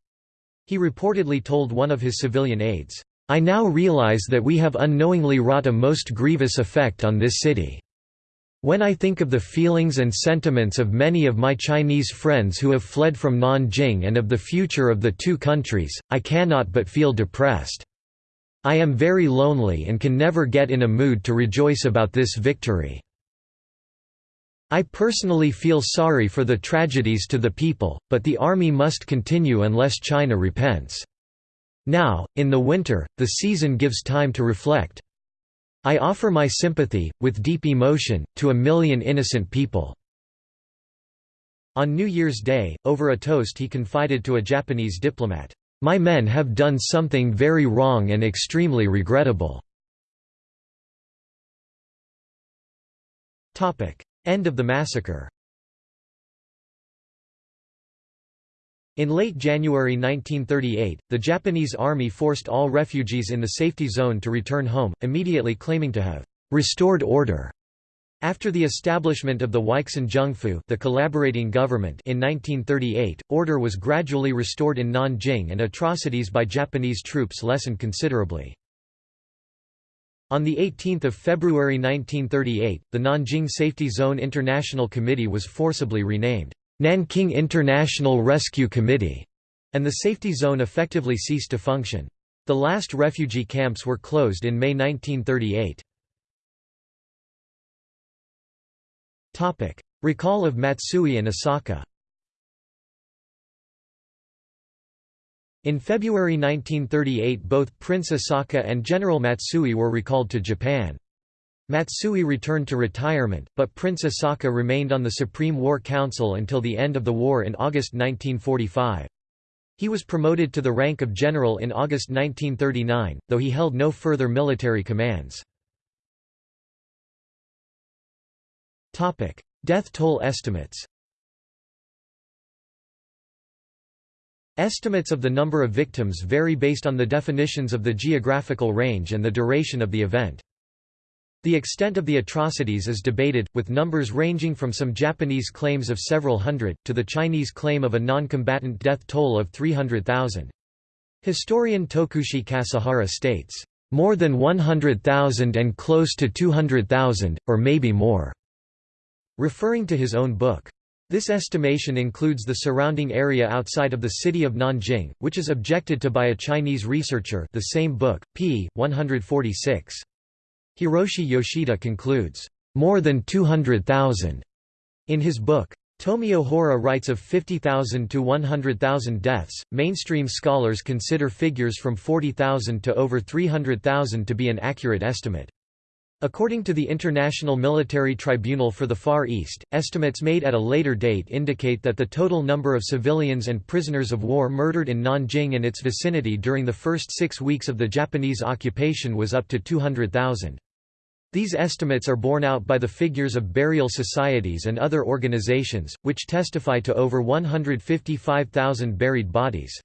He reportedly told one of his civilian aides, "'I now realize that we have unknowingly wrought a most grievous effect on this city. When I think of the feelings and sentiments of many of my Chinese friends who have fled from Nanjing and of the future of the two countries, I cannot but feel depressed. I am very lonely and can never get in a mood to rejoice about this victory. I personally feel sorry for the tragedies to the people, but the army must continue unless China repents. Now, in the winter, the season gives time to reflect, I offer my sympathy, with deep emotion, to a million innocent people." On New Year's Day, over a toast he confided to a Japanese diplomat, "'My men have done something very wrong and extremely regrettable." End of the massacre In late January 1938, the Japanese army forced all refugees in the safety zone to return home, immediately claiming to have restored order. After the establishment of the Weixin the collaborating government in 1938, order was gradually restored in Nanjing and atrocities by Japanese troops lessened considerably. On 18 February 1938, the Nanjing Safety Zone International Committee was forcibly renamed Nanking International Rescue Committee, and the safety zone effectively ceased to function. The last refugee camps were closed in May 1938. Recall of Matsui and Asaka In February 1938 both Prince Asaka and General Matsui were recalled to Japan. Matsui returned to retirement, but Prince Asaka remained on the Supreme War Council until the end of the war in August 1945. He was promoted to the rank of general in August 1939, though he held no further military commands. Death toll estimates Estimates of the number of victims vary based on the definitions of the geographical range and the duration of the event. The extent of the atrocities is debated, with numbers ranging from some Japanese claims of several hundred, to the Chinese claim of a non-combatant death toll of 300,000. Historian Tokushi Kasahara states, "...more than 100,000 and close to 200,000, or maybe more," referring to his own book. This estimation includes the surrounding area outside of the city of Nanjing, which is objected to by a Chinese researcher the same book, p. 146. Hiroshi Yoshida concludes, "...more than 200,000." In his book, Tomio Hora writes of 50,000 to 100,000 deaths. Mainstream scholars consider figures from 40,000 to over 300,000 to be an accurate estimate. According to the International Military Tribunal for the Far East, estimates made at a later date indicate that the total number of civilians and prisoners of war murdered in Nanjing and its vicinity during the first six weeks of the Japanese occupation was up to 200,000. These estimates are borne out by the figures of burial societies and other organizations, which testify to over 155,000 buried bodies.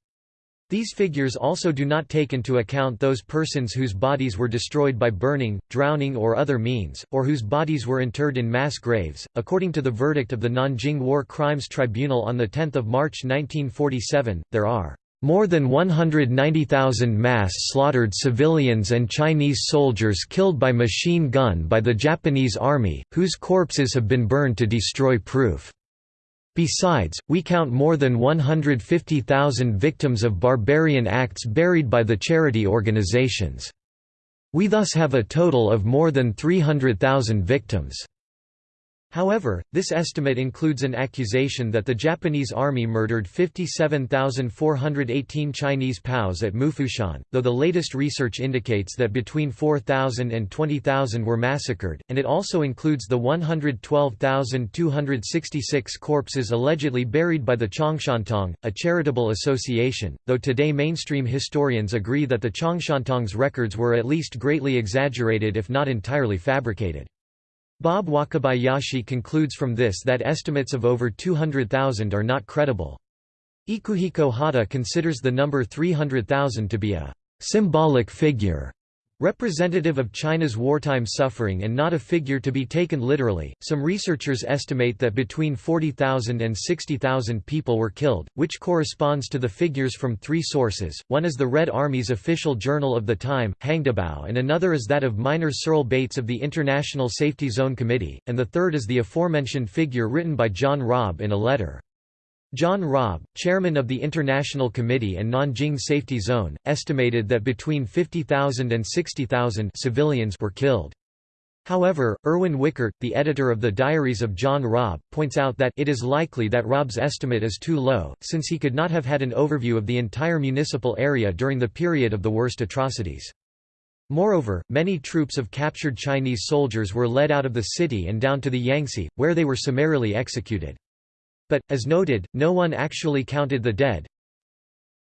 These figures also do not take into account those persons whose bodies were destroyed by burning, drowning, or other means, or whose bodies were interred in mass graves. According to the verdict of the Nanjing War Crimes Tribunal on 10 March 1947, there are more than 190,000 mass slaughtered civilians and Chinese soldiers killed by machine gun by the Japanese army, whose corpses have been burned to destroy proof. Besides, we count more than 150,000 victims of barbarian acts buried by the charity organizations. We thus have a total of more than 300,000 victims. However, this estimate includes an accusation that the Japanese army murdered 57,418 Chinese POWs at Mufushan, though the latest research indicates that between 4,000 and 20,000 were massacred, and it also includes the 112,266 corpses allegedly buried by the Chongshantang, a charitable association, though today mainstream historians agree that the Chongshantangs records were at least greatly exaggerated if not entirely fabricated. Bob Wakabayashi concludes from this that estimates of over 200,000 are not credible. Ikuhiko Hata considers the number 300,000 to be a symbolic figure Representative of China's wartime suffering and not a figure to be taken literally, some researchers estimate that between 40,000 and 60,000 people were killed, which corresponds to the figures from three sources, one is the Red Army's official journal of the time, Hangdabao and another is that of Miner Searle Bates of the International Safety Zone Committee, and the third is the aforementioned figure written by John Rabe in a letter. John Rabe, chairman of the International Committee and Nanjing Safety Zone, estimated that between 50,000 and 60,000 civilians were killed. However, Erwin Wickert, the editor of the Diaries of John Rabe, points out that it is likely that Rabe's estimate is too low, since he could not have had an overview of the entire municipal area during the period of the worst atrocities. Moreover, many troops of captured Chinese soldiers were led out of the city and down to the Yangtze, where they were summarily executed. But, as noted, no one actually counted the dead.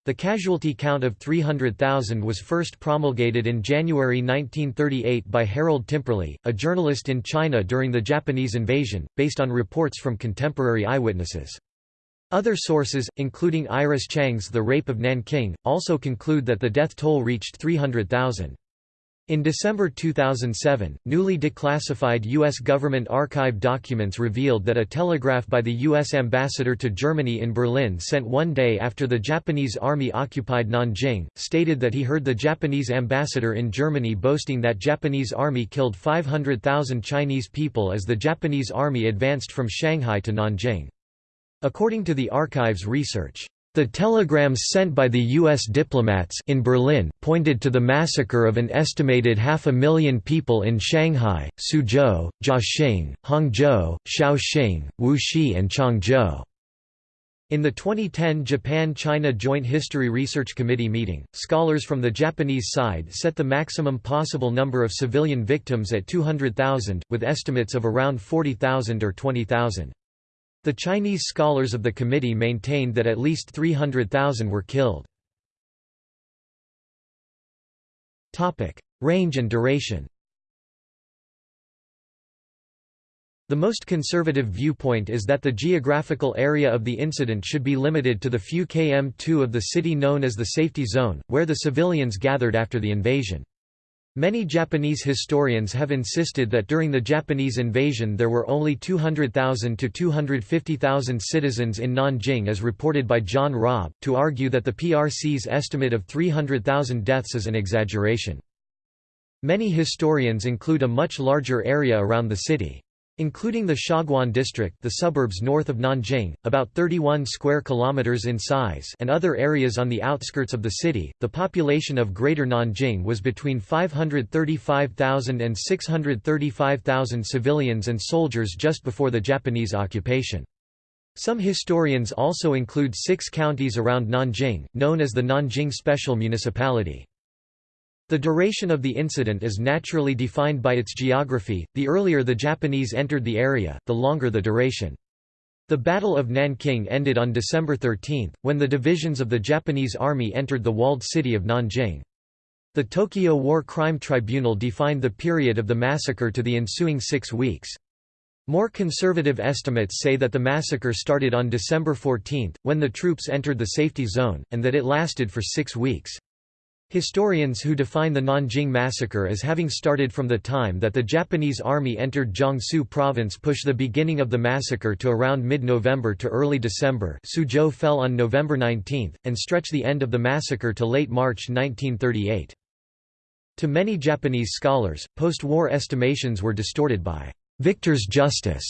The casualty count of 300,000 was first promulgated in January 1938 by Harold Timperley, a journalist in China during the Japanese invasion, based on reports from contemporary eyewitnesses. Other sources, including Iris Chang's The Rape of Nanking, also conclude that the death toll reached 300,000. In December 2007, newly declassified U.S. government archive documents revealed that a telegraph by the U.S. ambassador to Germany in Berlin sent one day after the Japanese army occupied Nanjing, stated that he heard the Japanese ambassador in Germany boasting that Japanese army killed 500,000 Chinese people as the Japanese army advanced from Shanghai to Nanjing. According to the archive's research, the telegrams sent by the U.S. diplomats in Berlin pointed to the massacre of an estimated half a million people in Shanghai, Suzhou, Jiaxing, Hangzhou, Shaoxing, Wuxi and Changzhou. In the 2010 Japan-China Joint History Research Committee meeting, scholars from the Japanese side set the maximum possible number of civilian victims at 200,000, with estimates of around 40,000 or 20,000. The Chinese scholars of the committee maintained that at least 300,000 were killed. Range and duration The most conservative viewpoint is that the geographical area of the incident should be limited to the few km2 of the city known as the safety zone, where the civilians gathered after the invasion. Many Japanese historians have insisted that during the Japanese invasion there were only 200,000 to 250,000 citizens in Nanjing as reported by John Rabe, to argue that the PRC's estimate of 300,000 deaths is an exaggeration. Many historians include a much larger area around the city. Including the Xiaguan district the suburbs north of Nanjing, about 31 square kilometers in size and other areas on the outskirts of the city, the population of Greater Nanjing was between 535,000 and 635,000 civilians and soldiers just before the Japanese occupation. Some historians also include six counties around Nanjing, known as the Nanjing Special Municipality. The duration of the incident is naturally defined by its geography, the earlier the Japanese entered the area, the longer the duration. The Battle of Nanking ended on December 13, when the divisions of the Japanese army entered the walled city of Nanjing. The Tokyo War Crime Tribunal defined the period of the massacre to the ensuing six weeks. More conservative estimates say that the massacre started on December 14, when the troops entered the safety zone, and that it lasted for six weeks. Historians who define the Nanjing massacre as having started from the time that the Japanese army entered Jiangsu province push the beginning of the massacre to around mid-November to early December Suzhou fell on November 19, and stretch the end of the massacre to late March 1938. To many Japanese scholars, post-war estimations were distorted by victor's justice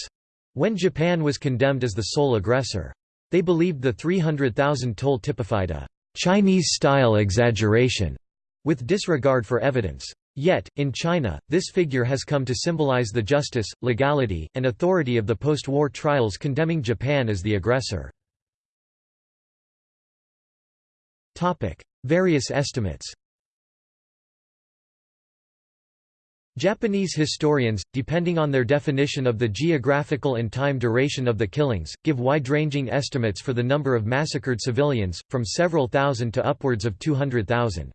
when Japan was condemned as the sole aggressor. They believed the 300,000 toll typified a Chinese-style exaggeration, with disregard for evidence. Yet, in China, this figure has come to symbolize the justice, legality, and authority of the post-war trials condemning Japan as the aggressor. Various estimates Japanese historians, depending on their definition of the geographical and time duration of the killings, give wide-ranging estimates for the number of massacred civilians, from several thousand to upwards of 200,000.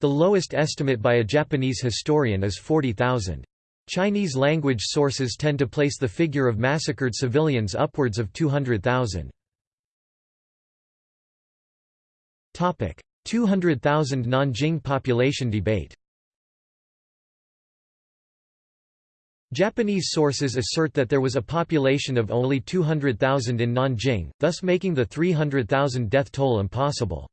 The lowest estimate by a Japanese historian is 40,000. Chinese language sources tend to place the figure of massacred civilians upwards of 200,000. 200,000 Nanjing population debate Japanese sources assert that there was a population of only 200,000 in Nanjing, thus making the 300,000 death toll impossible.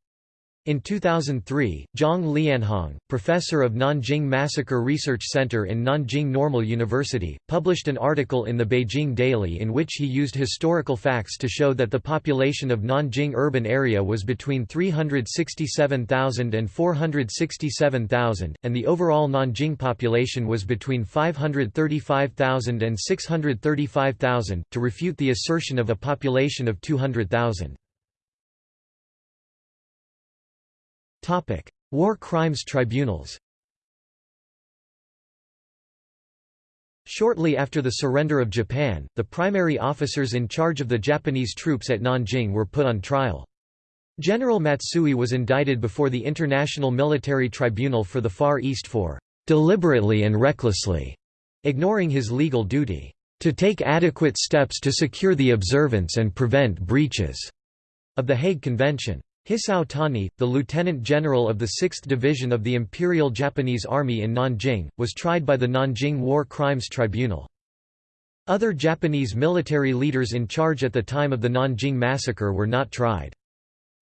In 2003, Zhang Lianhong, professor of Nanjing Massacre Research Center in Nanjing Normal University, published an article in the Beijing Daily in which he used historical facts to show that the population of Nanjing urban area was between 367,000 and 467,000, and the overall Nanjing population was between 535,000 and 635,000, to refute the assertion of a population of 200,000. War crimes tribunals Shortly after the surrender of Japan, the primary officers in charge of the Japanese troops at Nanjing were put on trial. General Matsui was indicted before the International Military Tribunal for the Far East for "...deliberately and recklessly," ignoring his legal duty, "...to take adequate steps to secure the observance and prevent breaches," of the Hague Convention. Hisao Tani, the lieutenant general of the 6th Division of the Imperial Japanese Army in Nanjing, was tried by the Nanjing War Crimes Tribunal. Other Japanese military leaders in charge at the time of the Nanjing massacre were not tried.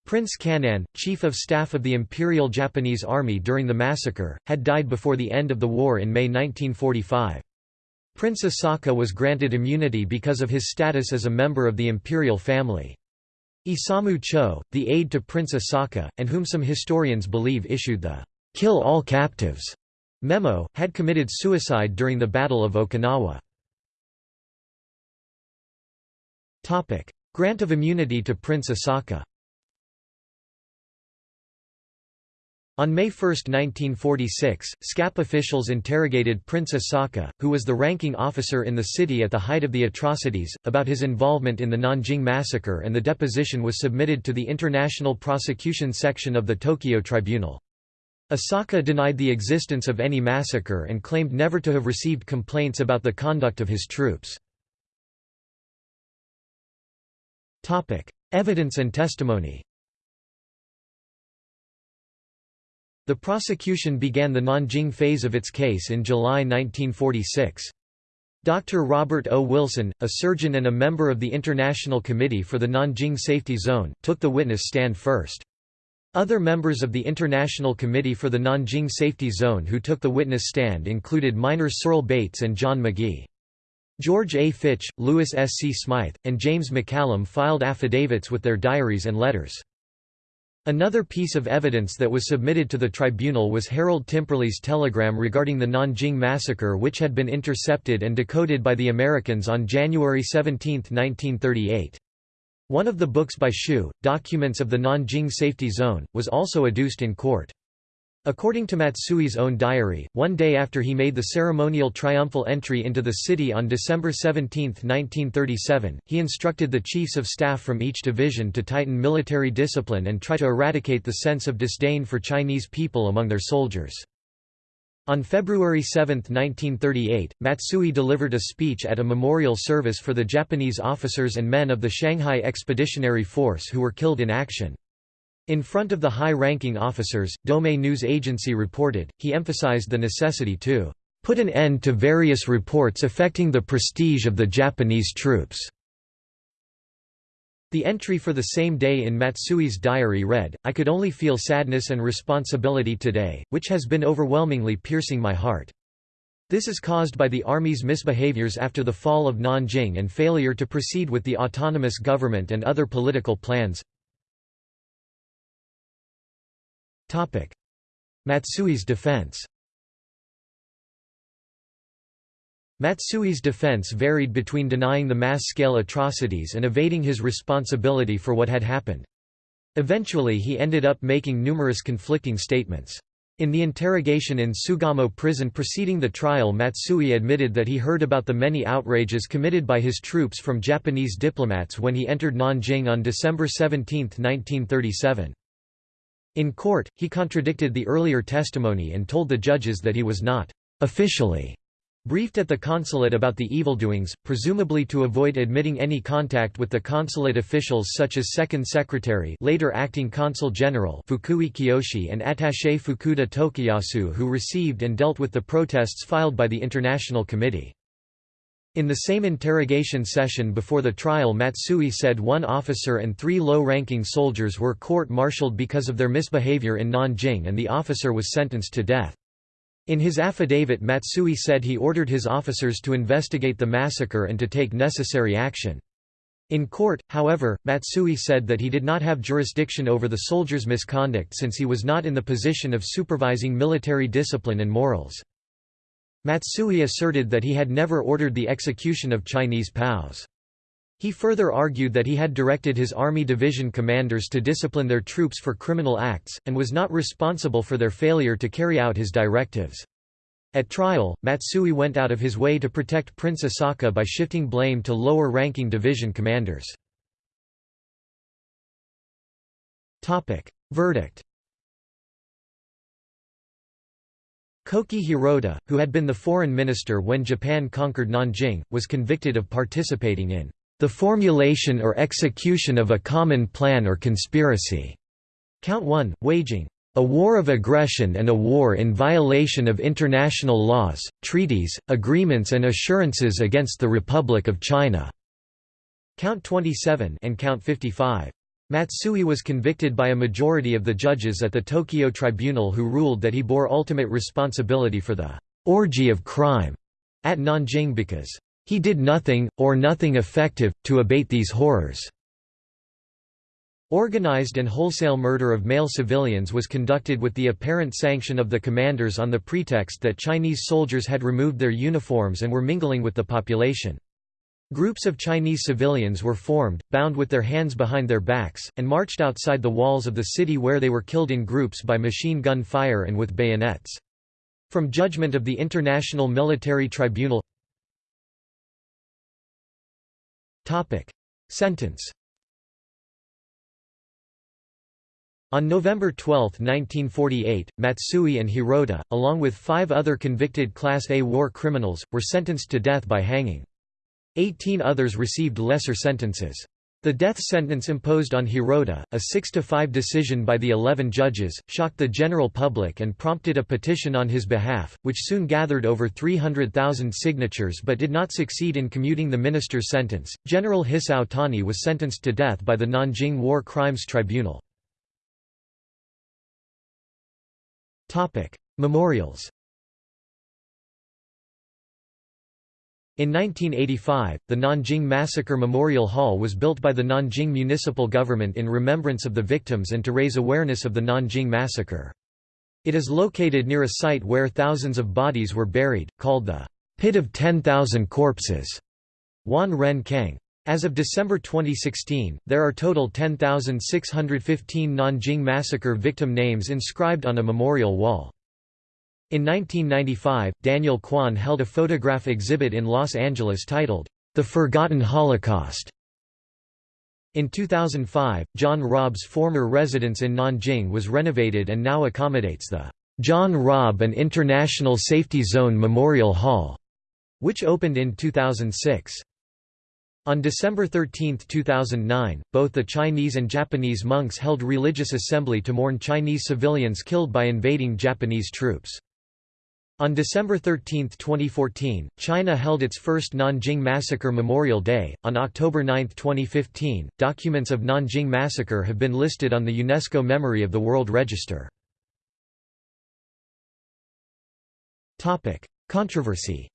Prince Kan'in, chief of staff of the Imperial Japanese Army during the massacre, had died before the end of the war in May 1945. Prince Asaka was granted immunity because of his status as a member of the imperial family. Isamu Cho, the aide to Prince Asaka, and whom some historians believe issued the "'Kill all captives' memo, had committed suicide during the Battle of Okinawa. Grant of immunity to Prince Asaka On May 1, 1946, SCAP officials interrogated Prince Asaka, who was the ranking officer in the city at the height of the atrocities, about his involvement in the Nanjing massacre and the deposition was submitted to the International Prosecution Section of the Tokyo Tribunal. Asaka denied the existence of any massacre and claimed never to have received complaints about the conduct of his troops. Evidence and testimony The prosecution began the Nanjing phase of its case in July 1946. Dr. Robert O. Wilson, a surgeon and a member of the International Committee for the Nanjing Safety Zone, took the witness stand first. Other members of the International Committee for the Nanjing Safety Zone who took the witness stand included Miner Searle Bates and John Magee. George A. Fitch, Lewis S. C. Smythe, and James McCallum filed affidavits with their diaries and letters. Another piece of evidence that was submitted to the tribunal was Harold Timperley's telegram regarding the Nanjing massacre which had been intercepted and decoded by the Americans on January 17, 1938. One of the books by Xu, Documents of the Nanjing Safety Zone, was also adduced in court. According to Matsui's own diary, one day after he made the ceremonial triumphal entry into the city on December 17, 1937, he instructed the chiefs of staff from each division to tighten military discipline and try to eradicate the sense of disdain for Chinese people among their soldiers. On February 7, 1938, Matsui delivered a speech at a memorial service for the Japanese officers and men of the Shanghai Expeditionary Force who were killed in action. In front of the high-ranking officers, Domei News Agency reported, he emphasized the necessity to "...put an end to various reports affecting the prestige of the Japanese troops." The entry for the same day in Matsui's diary read, I could only feel sadness and responsibility today, which has been overwhelmingly piercing my heart. This is caused by the army's misbehaviors after the fall of Nanjing and failure to proceed with the autonomous government and other political plans. Matsui's defense Matsui's defense varied between denying the mass-scale atrocities and evading his responsibility for what had happened. Eventually he ended up making numerous conflicting statements. In the interrogation in Sugamo prison preceding the trial Matsui admitted that he heard about the many outrages committed by his troops from Japanese diplomats when he entered Nanjing on December 17, 1937. In court, he contradicted the earlier testimony and told the judges that he was not officially briefed at the consulate about the evildoings, presumably to avoid admitting any contact with the consulate officials such as Second Secretary later Acting Consul General Fukui Kiyoshi and Attaché Fukuda Tokiyasu who received and dealt with the protests filed by the International Committee. In the same interrogation session before the trial Matsui said one officer and three low-ranking soldiers were court-martialed because of their misbehavior in Nanjing and the officer was sentenced to death. In his affidavit Matsui said he ordered his officers to investigate the massacre and to take necessary action. In court, however, Matsui said that he did not have jurisdiction over the soldiers' misconduct since he was not in the position of supervising military discipline and morals. Matsui asserted that he had never ordered the execution of Chinese POWs. He further argued that he had directed his army division commanders to discipline their troops for criminal acts, and was not responsible for their failure to carry out his directives. At trial, Matsui went out of his way to protect Prince Asaka by shifting blame to lower-ranking division commanders. Verdict Koki Hirota, who had been the foreign minister when Japan conquered Nanjing, was convicted of participating in the formulation or execution of a common plan or conspiracy. Count 1, waging a war of aggression and a war in violation of international laws, treaties, agreements and assurances against the Republic of China. Count 27 and Count 55. Matsui was convicted by a majority of the judges at the Tokyo tribunal who ruled that he bore ultimate responsibility for the orgy of crime at Nanjing because he did nothing, or nothing effective, to abate these horrors. Organized and wholesale murder of male civilians was conducted with the apparent sanction of the commanders on the pretext that Chinese soldiers had removed their uniforms and were mingling with the population. Groups of Chinese civilians were formed, bound with their hands behind their backs, and marched outside the walls of the city where they were killed in groups by machine gun fire and with bayonets. From judgment of the International Military Tribunal Sentence On November 12, 1948, Matsui and Hirota, along with five other convicted Class A war criminals, were sentenced to death by hanging. Eighteen others received lesser sentences. The death sentence imposed on Hirota, a 6–5 decision by the 11 judges, shocked the general public and prompted a petition on his behalf, which soon gathered over 300,000 signatures but did not succeed in commuting the minister's sentence. General Hisao Tani was sentenced to death by the Nanjing War Crimes Tribunal. Memorials In 1985, the Nanjing Massacre Memorial Hall was built by the Nanjing municipal government in remembrance of the victims and to raise awareness of the Nanjing Massacre. It is located near a site where thousands of bodies were buried, called the Pit of Ten Thousand Corpses. Wan Ren Keng. As of December 2016, there are total 10,615 Nanjing massacre victim names inscribed on a memorial wall. In 1995, Daniel Kwan held a photograph exhibit in Los Angeles titled, The Forgotten Holocaust. In 2005, John Rabe's former residence in Nanjing was renovated and now accommodates the John Rabe and International Safety Zone Memorial Hall, which opened in 2006. On December 13, 2009, both the Chinese and Japanese monks held religious assembly to mourn Chinese civilians killed by invading Japanese troops. On December 13, 2014, China held its first Nanjing Massacre Memorial Day. On October 9, 2015, documents of Nanjing Massacre have been listed on the UNESCO Memory of the World Register. Topic: Controversy.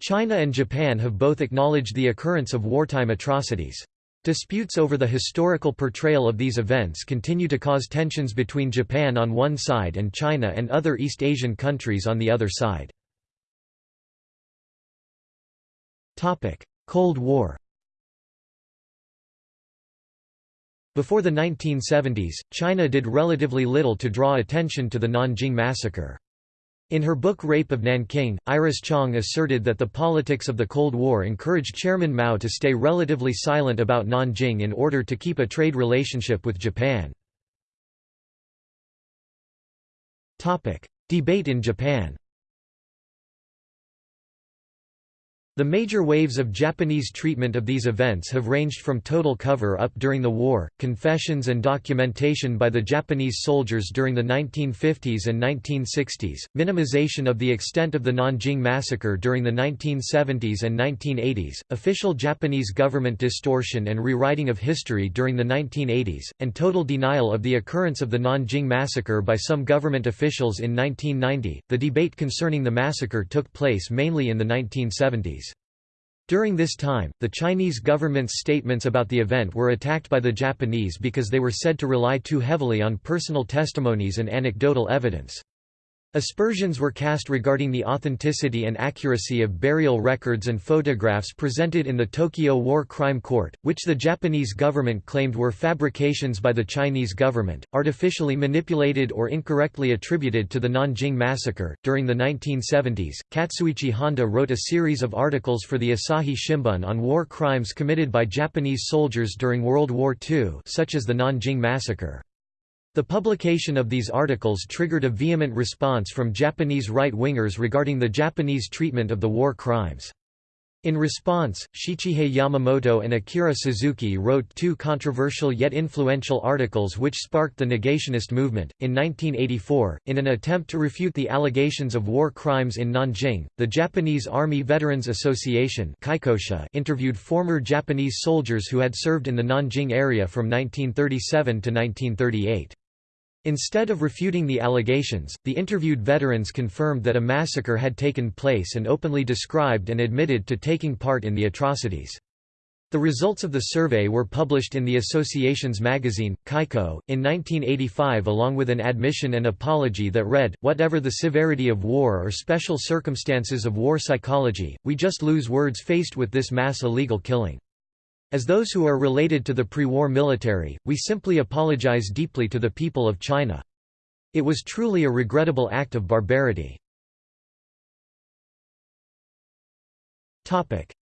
China and Japan have both acknowledged the occurrence of wartime atrocities. Disputes over the historical portrayal of these events continue to cause tensions between Japan on one side and China and other East Asian countries on the other side. Cold War Before the 1970s, China did relatively little to draw attention to the Nanjing massacre. In her book Rape of Nanking, Iris Chang asserted that the politics of the Cold War encouraged Chairman Mao to stay relatively silent about Nanjing in order to keep a trade relationship with Japan. Debate in Japan The major waves of Japanese treatment of these events have ranged from total cover-up during the war, confessions and documentation by the Japanese soldiers during the 1950s and 1960s, minimization of the extent of the Nanjing massacre during the 1970s and 1980s, official Japanese government distortion and rewriting of history during the 1980s, and total denial of the occurrence of the Nanjing massacre by some government officials in 1990. The debate concerning the massacre took place mainly in the 1970s. During this time, the Chinese government's statements about the event were attacked by the Japanese because they were said to rely too heavily on personal testimonies and anecdotal evidence. Aspersions were cast regarding the authenticity and accuracy of burial records and photographs presented in the Tokyo War Crime Court, which the Japanese government claimed were fabrications by the Chinese government, artificially manipulated or incorrectly attributed to the Nanjing massacre. During the 1970s, Katsuichi Honda wrote a series of articles for the Asahi Shimbun on war crimes committed by Japanese soldiers during World War II, such as the Nanjing massacre. The publication of these articles triggered a vehement response from Japanese right-wingers regarding the Japanese treatment of the war crimes. In response, Shichihei Yamamoto and Akira Suzuki wrote two controversial yet influential articles which sparked the negationist movement. In 1984, in an attempt to refute the allegations of war crimes in Nanjing, the Japanese Army Veterans Association interviewed former Japanese soldiers who had served in the Nanjing area from 1937 to 1938. Instead of refuting the allegations, the interviewed veterans confirmed that a massacre had taken place and openly described and admitted to taking part in the atrocities. The results of the survey were published in the association's magazine, Kaiko, in 1985 along with an admission and apology that read, Whatever the severity of war or special circumstances of war psychology, we just lose words faced with this mass illegal killing. As those who are related to the pre-war military, we simply apologize deeply to the people of China. It was truly a regrettable act of barbarity.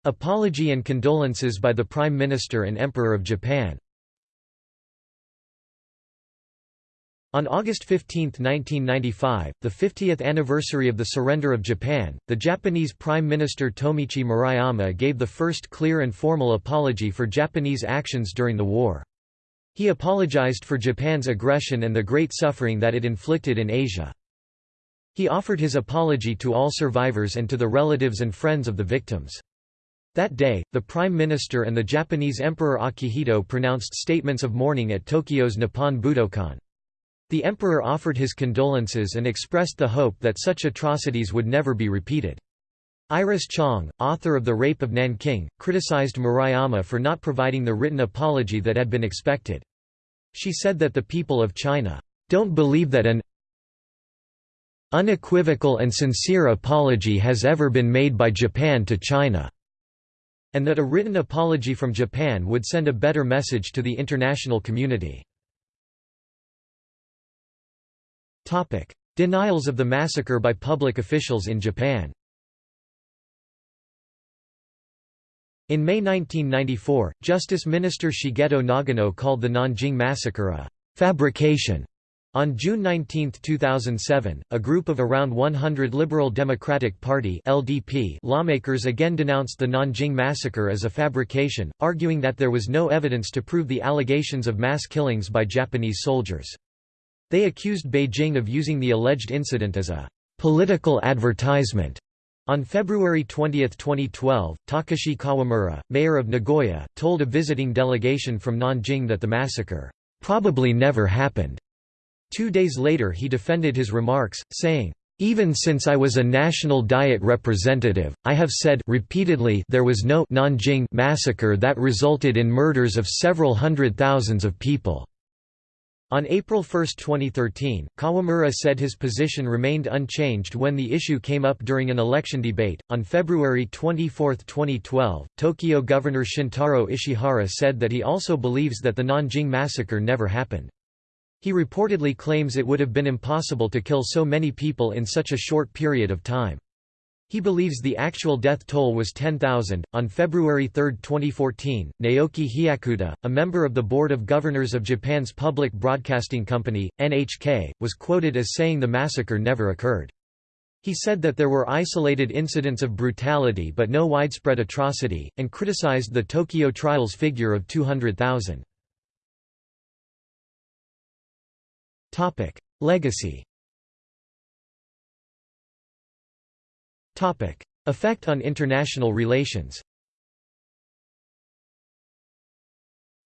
Apology and condolences by the Prime Minister and Emperor of Japan On August 15, 1995, the 50th anniversary of the surrender of Japan, the Japanese Prime Minister Tomiichi Murayama gave the first clear and formal apology for Japanese actions during the war. He apologized for Japan's aggression and the great suffering that it inflicted in Asia. He offered his apology to all survivors and to the relatives and friends of the victims. That day, the Prime Minister and the Japanese Emperor Akihito pronounced statements of mourning at Tokyo's Nippon Budokan. The emperor offered his condolences and expressed the hope that such atrocities would never be repeated. Iris Chang, author of The Rape of Nanking, criticized Murayama for not providing the written apology that had been expected. She said that the people of China don't believe that an unequivocal and sincere apology has ever been made by Japan to China, and that a written apology from Japan would send a better message to the international community. Denials of the massacre by public officials in Japan In May 1994, Justice Minister Shigeto Nagano called the Nanjing massacre a «fabrication». On June 19, 2007, a group of around 100 Liberal Democratic Party (LDP) lawmakers again denounced the Nanjing massacre as a fabrication, arguing that there was no evidence to prove the allegations of mass killings by Japanese soldiers. They accused Beijing of using the alleged incident as a political advertisement on February 20, 2012, Takashi Kawamura, mayor of Nagoya, told a visiting delegation from Nanjing that the massacre probably never happened. Two days later he defended his remarks, saying, even since I was a National Diet representative, I have said repeatedly there was no Nanjing massacre that resulted in murders of several hundred thousands of people. On April 1, 2013, Kawamura said his position remained unchanged when the issue came up during an election debate. On February 24, 2012, Tokyo Governor Shintaro Ishihara said that he also believes that the Nanjing massacre never happened. He reportedly claims it would have been impossible to kill so many people in such a short period of time. He believes the actual death toll was 10,000. On February 3, 2014, Naoki Hyakuta, a member of the Board of Governors of Japan's public broadcasting company, NHK, was quoted as saying the massacre never occurred. He said that there were isolated incidents of brutality but no widespread atrocity, and criticized the Tokyo trials figure of 200,000. Legacy Effect on international relations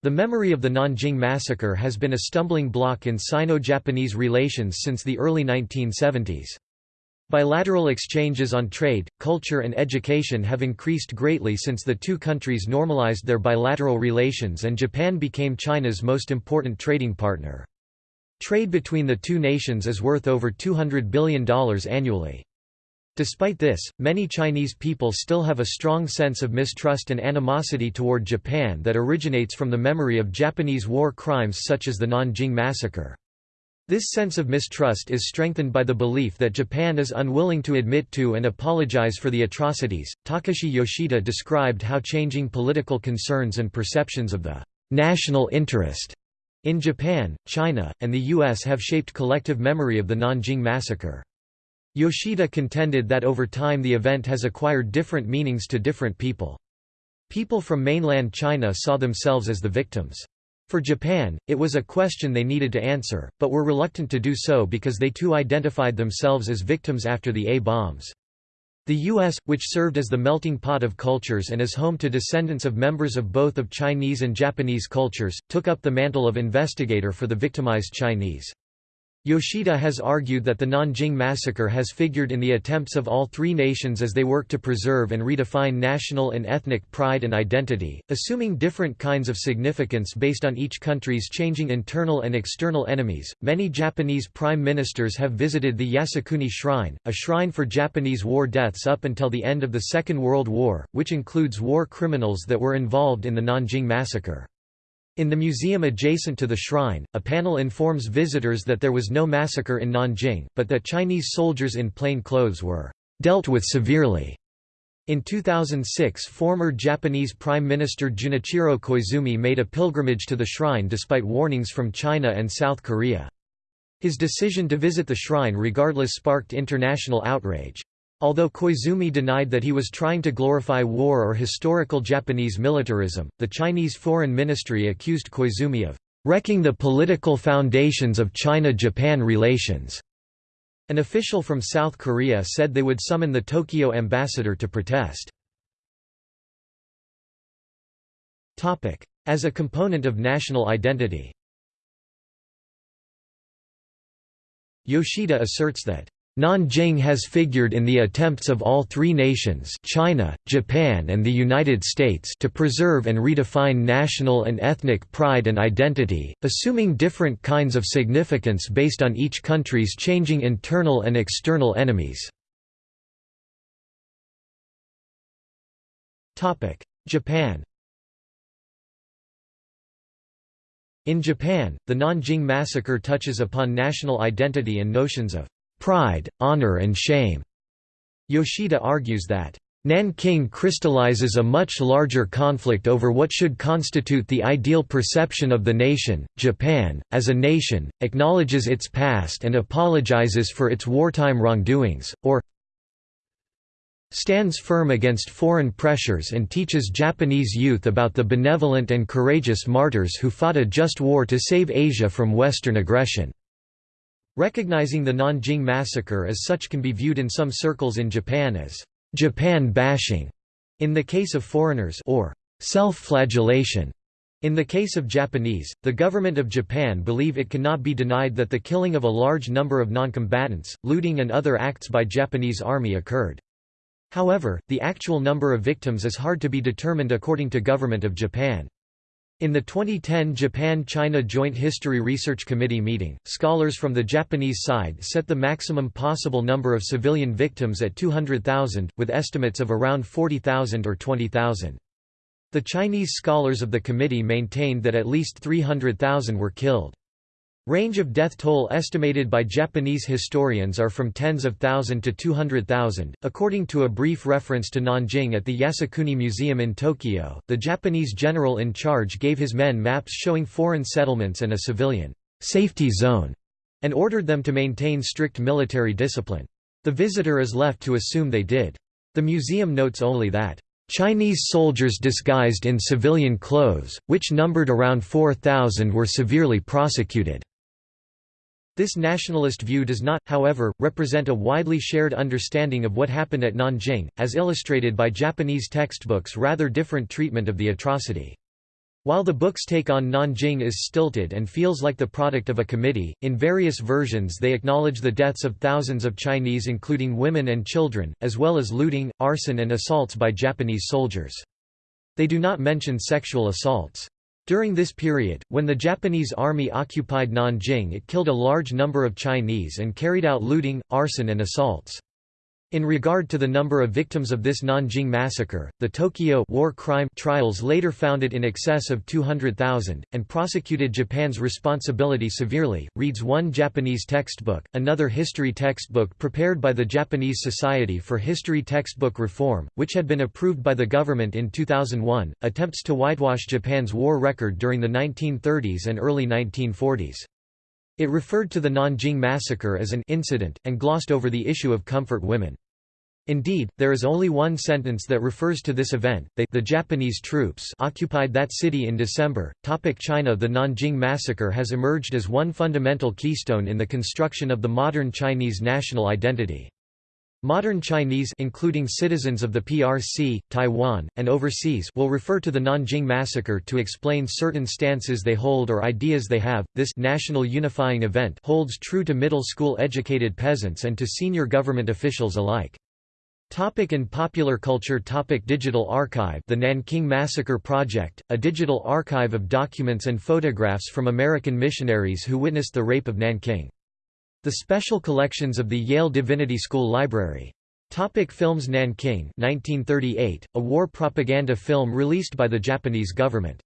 The memory of the Nanjing massacre has been a stumbling block in Sino-Japanese relations since the early 1970s. Bilateral exchanges on trade, culture and education have increased greatly since the two countries normalized their bilateral relations and Japan became China's most important trading partner. Trade between the two nations is worth over $200 billion annually. Despite this, many Chinese people still have a strong sense of mistrust and animosity toward Japan that originates from the memory of Japanese war crimes such as the Nanjing massacre. This sense of mistrust is strengthened by the belief that Japan is unwilling to admit to and apologize for the atrocities. Takashi Yoshida described how changing political concerns and perceptions of the national interest in Japan, China, and the U.S. have shaped collective memory of the Nanjing massacre. Yoshida contended that over time the event has acquired different meanings to different people. People from mainland China saw themselves as the victims. For Japan, it was a question they needed to answer, but were reluctant to do so because they too identified themselves as victims after the A-bombs. The U.S., which served as the melting pot of cultures and is home to descendants of members of both of Chinese and Japanese cultures, took up the mantle of investigator for the victimized Chinese. Yoshida has argued that the Nanjing massacre has figured in the attempts of all three nations as they work to preserve and redefine national and ethnic pride and identity, assuming different kinds of significance based on each country's changing internal and external enemies. Many Japanese prime ministers have visited the Yasukuni Shrine, a shrine for Japanese war deaths up until the end of the Second World War, which includes war criminals that were involved in the Nanjing massacre. In the museum adjacent to the shrine, a panel informs visitors that there was no massacre in Nanjing, but that Chinese soldiers in plain clothes were dealt with severely. In 2006 former Japanese Prime Minister Junichiro Koizumi made a pilgrimage to the shrine despite warnings from China and South Korea. His decision to visit the shrine regardless sparked international outrage. Although Koizumi denied that he was trying to glorify war or historical Japanese militarism, the Chinese Foreign Ministry accused Koizumi of wrecking the political foundations of China-Japan relations. An official from South Korea said they would summon the Tokyo ambassador to protest. As a component of national identity Yoshida asserts that Nanjing has figured in the attempts of all three nations China, Japan and the United States to preserve and redefine national and ethnic pride and identity, assuming different kinds of significance based on each country's changing internal and external enemies. Japan In Japan, the Nanjing massacre touches upon national identity and notions of pride, honor and shame. Yoshida argues that Nanking crystallizes a much larger conflict over what should constitute the ideal perception of the nation. Japan, as a nation, acknowledges its past and apologizes for its wartime wrongdoings, or stands firm against foreign pressures and teaches Japanese youth about the benevolent and courageous martyrs who fought a just war to save Asia from Western aggression. Recognizing the Nanjing massacre as such can be viewed in some circles in Japan as Japan bashing in the case of foreigners or self-flagellation. In the case of Japanese, the government of Japan believe it cannot be denied that the killing of a large number of noncombatants, looting and other acts by Japanese army occurred. However, the actual number of victims is hard to be determined according to Government of Japan. In the 2010 Japan-China Joint History Research Committee meeting, scholars from the Japanese side set the maximum possible number of civilian victims at 200,000, with estimates of around 40,000 or 20,000. The Chinese scholars of the committee maintained that at least 300,000 were killed. Range of death toll estimated by Japanese historians are from tens of thousand to 200,000. According to a brief reference to Nanjing at the Yasukuni Museum in Tokyo, the Japanese general in charge gave his men maps showing foreign settlements and a civilian safety zone, and ordered them to maintain strict military discipline. The visitor is left to assume they did. The museum notes only that Chinese soldiers disguised in civilian clothes, which numbered around 4,000 were severely prosecuted. This nationalist view does not, however, represent a widely shared understanding of what happened at Nanjing, as illustrated by Japanese textbooks' rather different treatment of the atrocity. While the book's take on Nanjing is stilted and feels like the product of a committee, in various versions they acknowledge the deaths of thousands of Chinese including women and children, as well as looting, arson and assaults by Japanese soldiers. They do not mention sexual assaults. During this period, when the Japanese army occupied Nanjing it killed a large number of Chinese and carried out looting, arson and assaults. In regard to the number of victims of this Nanjing massacre, the Tokyo war crime trials later found it in excess of 200,000, and prosecuted Japan's responsibility severely, reads one Japanese textbook. Another history textbook prepared by the Japanese Society for History Textbook Reform, which had been approved by the government in 2001, attempts to whitewash Japan's war record during the 1930s and early 1940s. It referred to the Nanjing massacre as an incident, and glossed over the issue of comfort women. Indeed, there is only one sentence that refers to this event, they the Japanese troops occupied that city in December. Topic China The Nanjing massacre has emerged as one fundamental keystone in the construction of the modern Chinese national identity. Modern Chinese including citizens of the PRC, Taiwan, and overseas will refer to the Nanjing massacre to explain certain stances they hold or ideas they have. This national unifying event holds true to middle school educated peasants and to senior government officials alike. Topic in popular culture Topic Digital archive The Nanking Massacre Project, a digital archive of documents and photographs from American missionaries who witnessed the rape of Nanking. The Special Collections of the Yale Divinity School Library. Topic films Nanking 1938, a war propaganda film released by the Japanese government.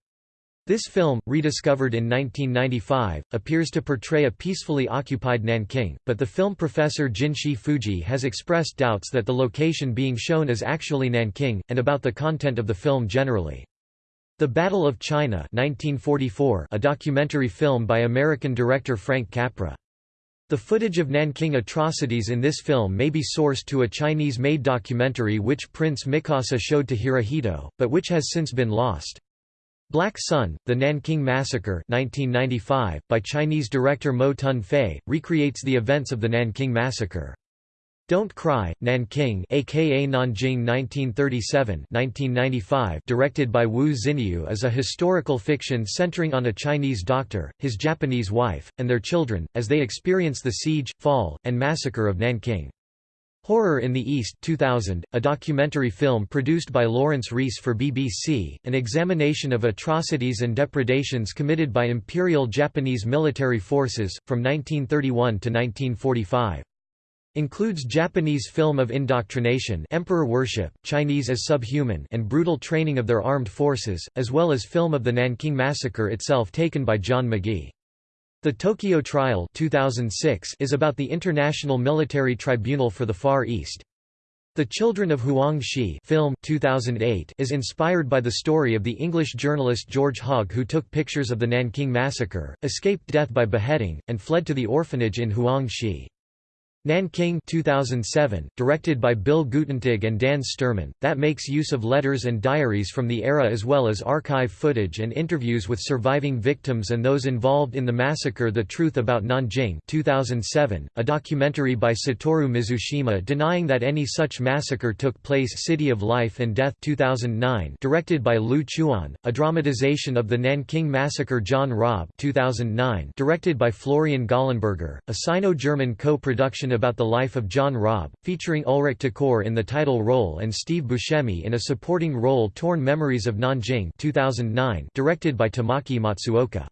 This film, rediscovered in 1995, appears to portray a peacefully occupied Nanking, but the film professor Jinshi Fuji has expressed doubts that the location being shown is actually Nanking, and about the content of the film generally. The Battle of China 1944, a documentary film by American director Frank Capra. The footage of Nanking atrocities in this film may be sourced to a Chinese-made documentary which Prince Mikasa showed to Hirohito, but which has since been lost. Black Sun, The Nanking Massacre 1995, by Chinese director Mo Tun Fei, recreates the events of the Nanking Massacre. Don't Cry, Nanking aka Nanjing 1937-1995 directed by Wu Ziniu is a historical fiction centering on a Chinese doctor, his Japanese wife, and their children, as they experience the siege, fall, and massacre of Nanking. Horror in the East 2000, a documentary film produced by Laurence Rees for BBC, an examination of atrocities and depredations committed by Imperial Japanese military forces, from 1931 to 1945. Includes Japanese film of indoctrination emperor worship, Chinese as subhuman and brutal training of their armed forces, as well as film of the Nanking Massacre itself taken by John Magee. The Tokyo Trial 2006 is about the International Military Tribunal for the Far East. The Children of Huang Shi film 2008 is inspired by the story of the English journalist George Hogg who took pictures of the Nanking Massacre, escaped death by beheading, and fled to the orphanage in Huang Shi. Nanking 2007, directed by Bill Guttentag and Dan Sturman, that makes use of letters and diaries from the era as well as archive footage and interviews with surviving victims and those involved in the massacre The Truth About Nanjing 2007, a documentary by Satoru Mizushima denying that any such massacre took place City of Life and Death 2009, directed by Lu Chuan, a dramatization of the Nanking Massacre John Rabe 2009, directed by Florian Gallenberger, a Sino-German co-production about the life of John Rabe, featuring Ulrich Tukur in the title role and Steve Buscemi in a supporting role Torn Memories of Nanjing 2009, directed by Tamaki Matsuoka.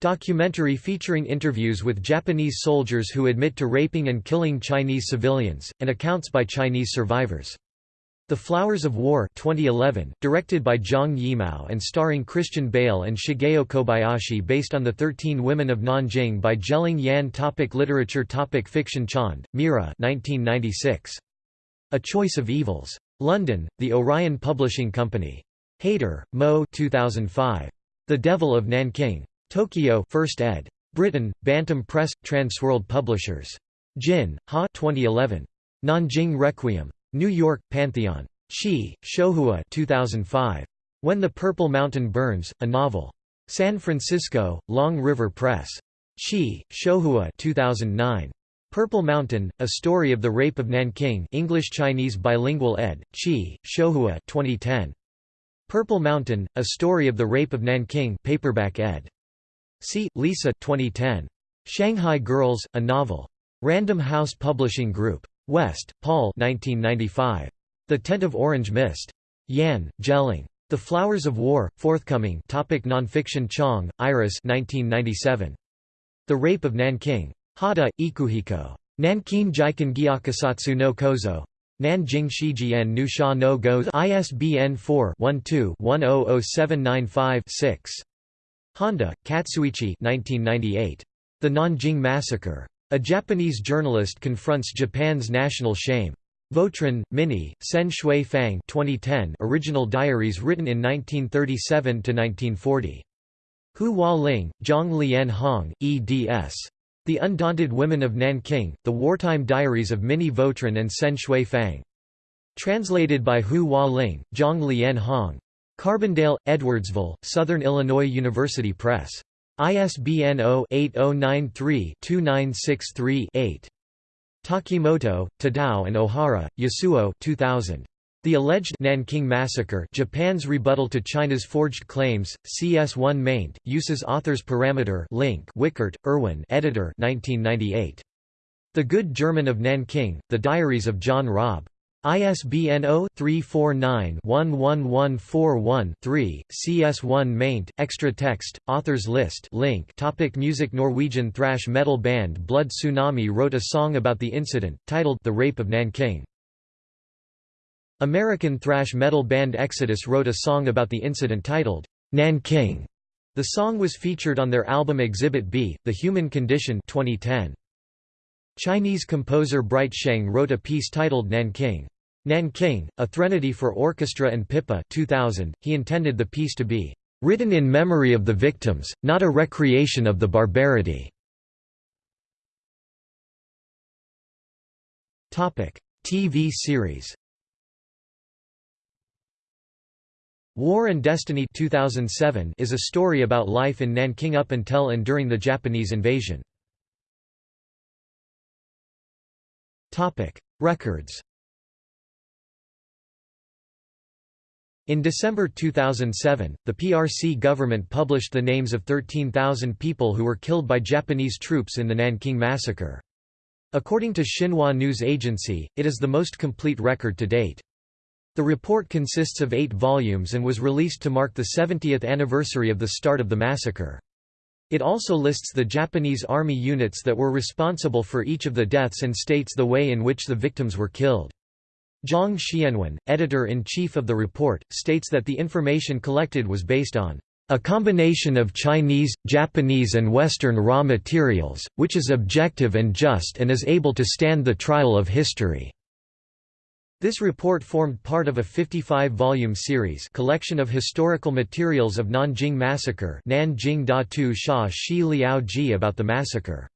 Documentary featuring interviews with Japanese soldiers who admit to raping and killing Chinese civilians, and accounts by Chinese survivors. The Flowers of War 2011, directed by Zhang Yimou and starring Christian Bale and Shigeo Kobayashi based on The Thirteen Women of Nanjing by Geling Yan topic Literature topic Fiction Chand, Meira 1996. A Choice of Evils. London, The Orion Publishing Company. Hayter, Mo 2005. The Devil of Nanking. Tokyo 1st ed. Britain, Bantam Press, Transworld Publishers. Jin, Ha 2011. Nanjing Requiem. New York, Pantheon. Shi, Shouhua 2005. When the Purple Mountain Burns, a novel. San Francisco, Long River Press. Shi, Shouhua 2009. Purple Mountain, A Story of the Rape of Nanking English-Chinese bilingual ed., Chi, Shouhua 2010. Purple Mountain, A Story of the Rape of Nanking paperback ed. See Lisa 2010. Shanghai Girls, A Novel. Random House Publishing Group. West, Paul 1995. The Tent of Orange Mist. Yan, Geling. The Flowers of War, forthcoming topic Nonfiction Chang, Iris 1997. The Rape of Nanking. Hata, Ikuhiko. Nankin Jiken Gyakusatsu no Kozo. Nanjing Shijian Nu Sha no Go ISBN 4-12-100795-6. Honda, Katsuichi 1998. The Nanjing Massacre. A Japanese journalist confronts Japan's national shame. Vautrin, Minnie, Sen Shui Fang 2010 original diaries written in 1937–1940. Hu Hua Ling, Zhang Lian Hong, eds. The Undaunted Women of Nanking, The Wartime Diaries of Minnie Vautrin and Sen Shui Fang. Translated by Hu Hua Ling, Zhang Lian Hong. Carbondale, Edwardsville, Southern Illinois University Press. ISBN 0-8093-2963-8. Takimoto, Tadao and Ohara, Yasuo 2000. The Alleged Nanking Massacre Japan's Rebuttal to China's Forged Claims, CS1 maint, uses author's parameter link Wickert, Erwin editor 1998. The Good German of Nanking, The Diaries of John Rabe. ISBN 0-349-11141-3, CS1 maint, extra text, authors list link topic Music Norwegian thrash metal band Blood Tsunami wrote a song about the incident, titled The Rape of Nanking. American thrash metal band Exodus wrote a song about the incident titled, Nanking. The song was featured on their album Exhibit B, The Human Condition 2010. Chinese composer Bright Sheng wrote a piece titled Nanking. Nanking, a threnody for orchestra and pipa 2000. He intended the piece to be written in memory of the victims, not a recreation of the barbarity. TV series War and Destiny 2007 is a story about life in Nanking up until and during the Japanese invasion. Records In December 2007, the PRC government published the names of 13,000 people who were killed by Japanese troops in the Nanking Massacre. According to Xinhua News Agency, it is the most complete record to date. The report consists of eight volumes and was released to mark the 70th anniversary of the start of the massacre. It also lists the Japanese army units that were responsible for each of the deaths and states the way in which the victims were killed. Zhang Xianwen, editor-in-chief of the report, states that the information collected was based on a combination of Chinese, Japanese and Western raw materials, which is objective and just and is able to stand the trial of history." This report formed part of a 55-volume series collection of historical materials of Nanjing Massacre Nanjing Da Tu Sha Shi Liao Ji about the massacre.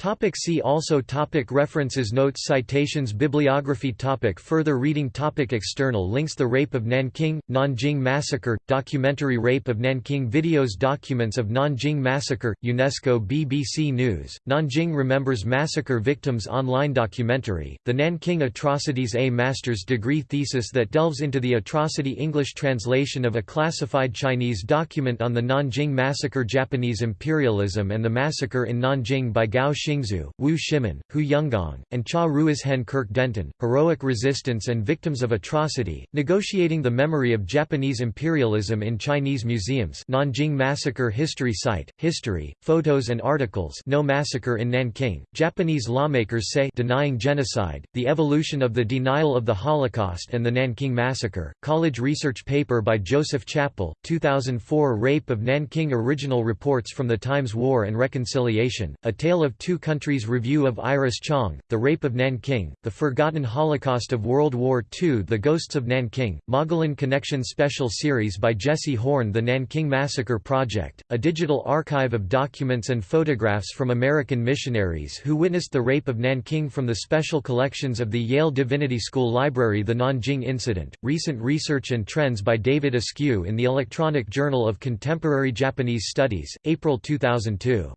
Topic see also topic References Notes Citations Bibliography topic Further reading topic External links The Rape of Nanking, Nanjing Massacre, documentary Rape of Nanking Videos Documents of Nanjing Massacre, UNESCO BBC News, Nanjing Remembers Massacre Victims Online documentary, The Nanking Atrocities A Master's degree thesis that delves into the atrocity English translation of a classified Chinese document on the Nanjing Massacre Japanese imperialism and the massacre in Nanjing by Gao Xingzhu, Wu Shimin, Hu Yunggong, and Cha Ruizhen Kirk Denton, Heroic Resistance and Victims of Atrocity, Negotiating the Memory of Japanese Imperialism in Chinese Museums Nanjing Massacre History Site, History, Photos and Articles No Massacre in Nanking, Japanese Lawmakers Say Denying Genocide, The Evolution of the Denial of the Holocaust and the Nanking Massacre, College Research Paper by Joseph Chappell, 2004 Rape of Nanking Original Reports from the Times War and Reconciliation, A Tale of Two Countries Review of Iris Chang, The Rape of Nanking, The Forgotten Holocaust of World War II The Ghosts of Nanking, Mogollon Connection Special Series by Jesse Horn The Nanking Massacre Project, a digital archive of documents and photographs from American missionaries who witnessed the rape of Nanking from the special collections of the Yale Divinity School Library The Nanjing Incident, Recent Research and Trends by David Askew in the Electronic Journal of Contemporary Japanese Studies, April 2002.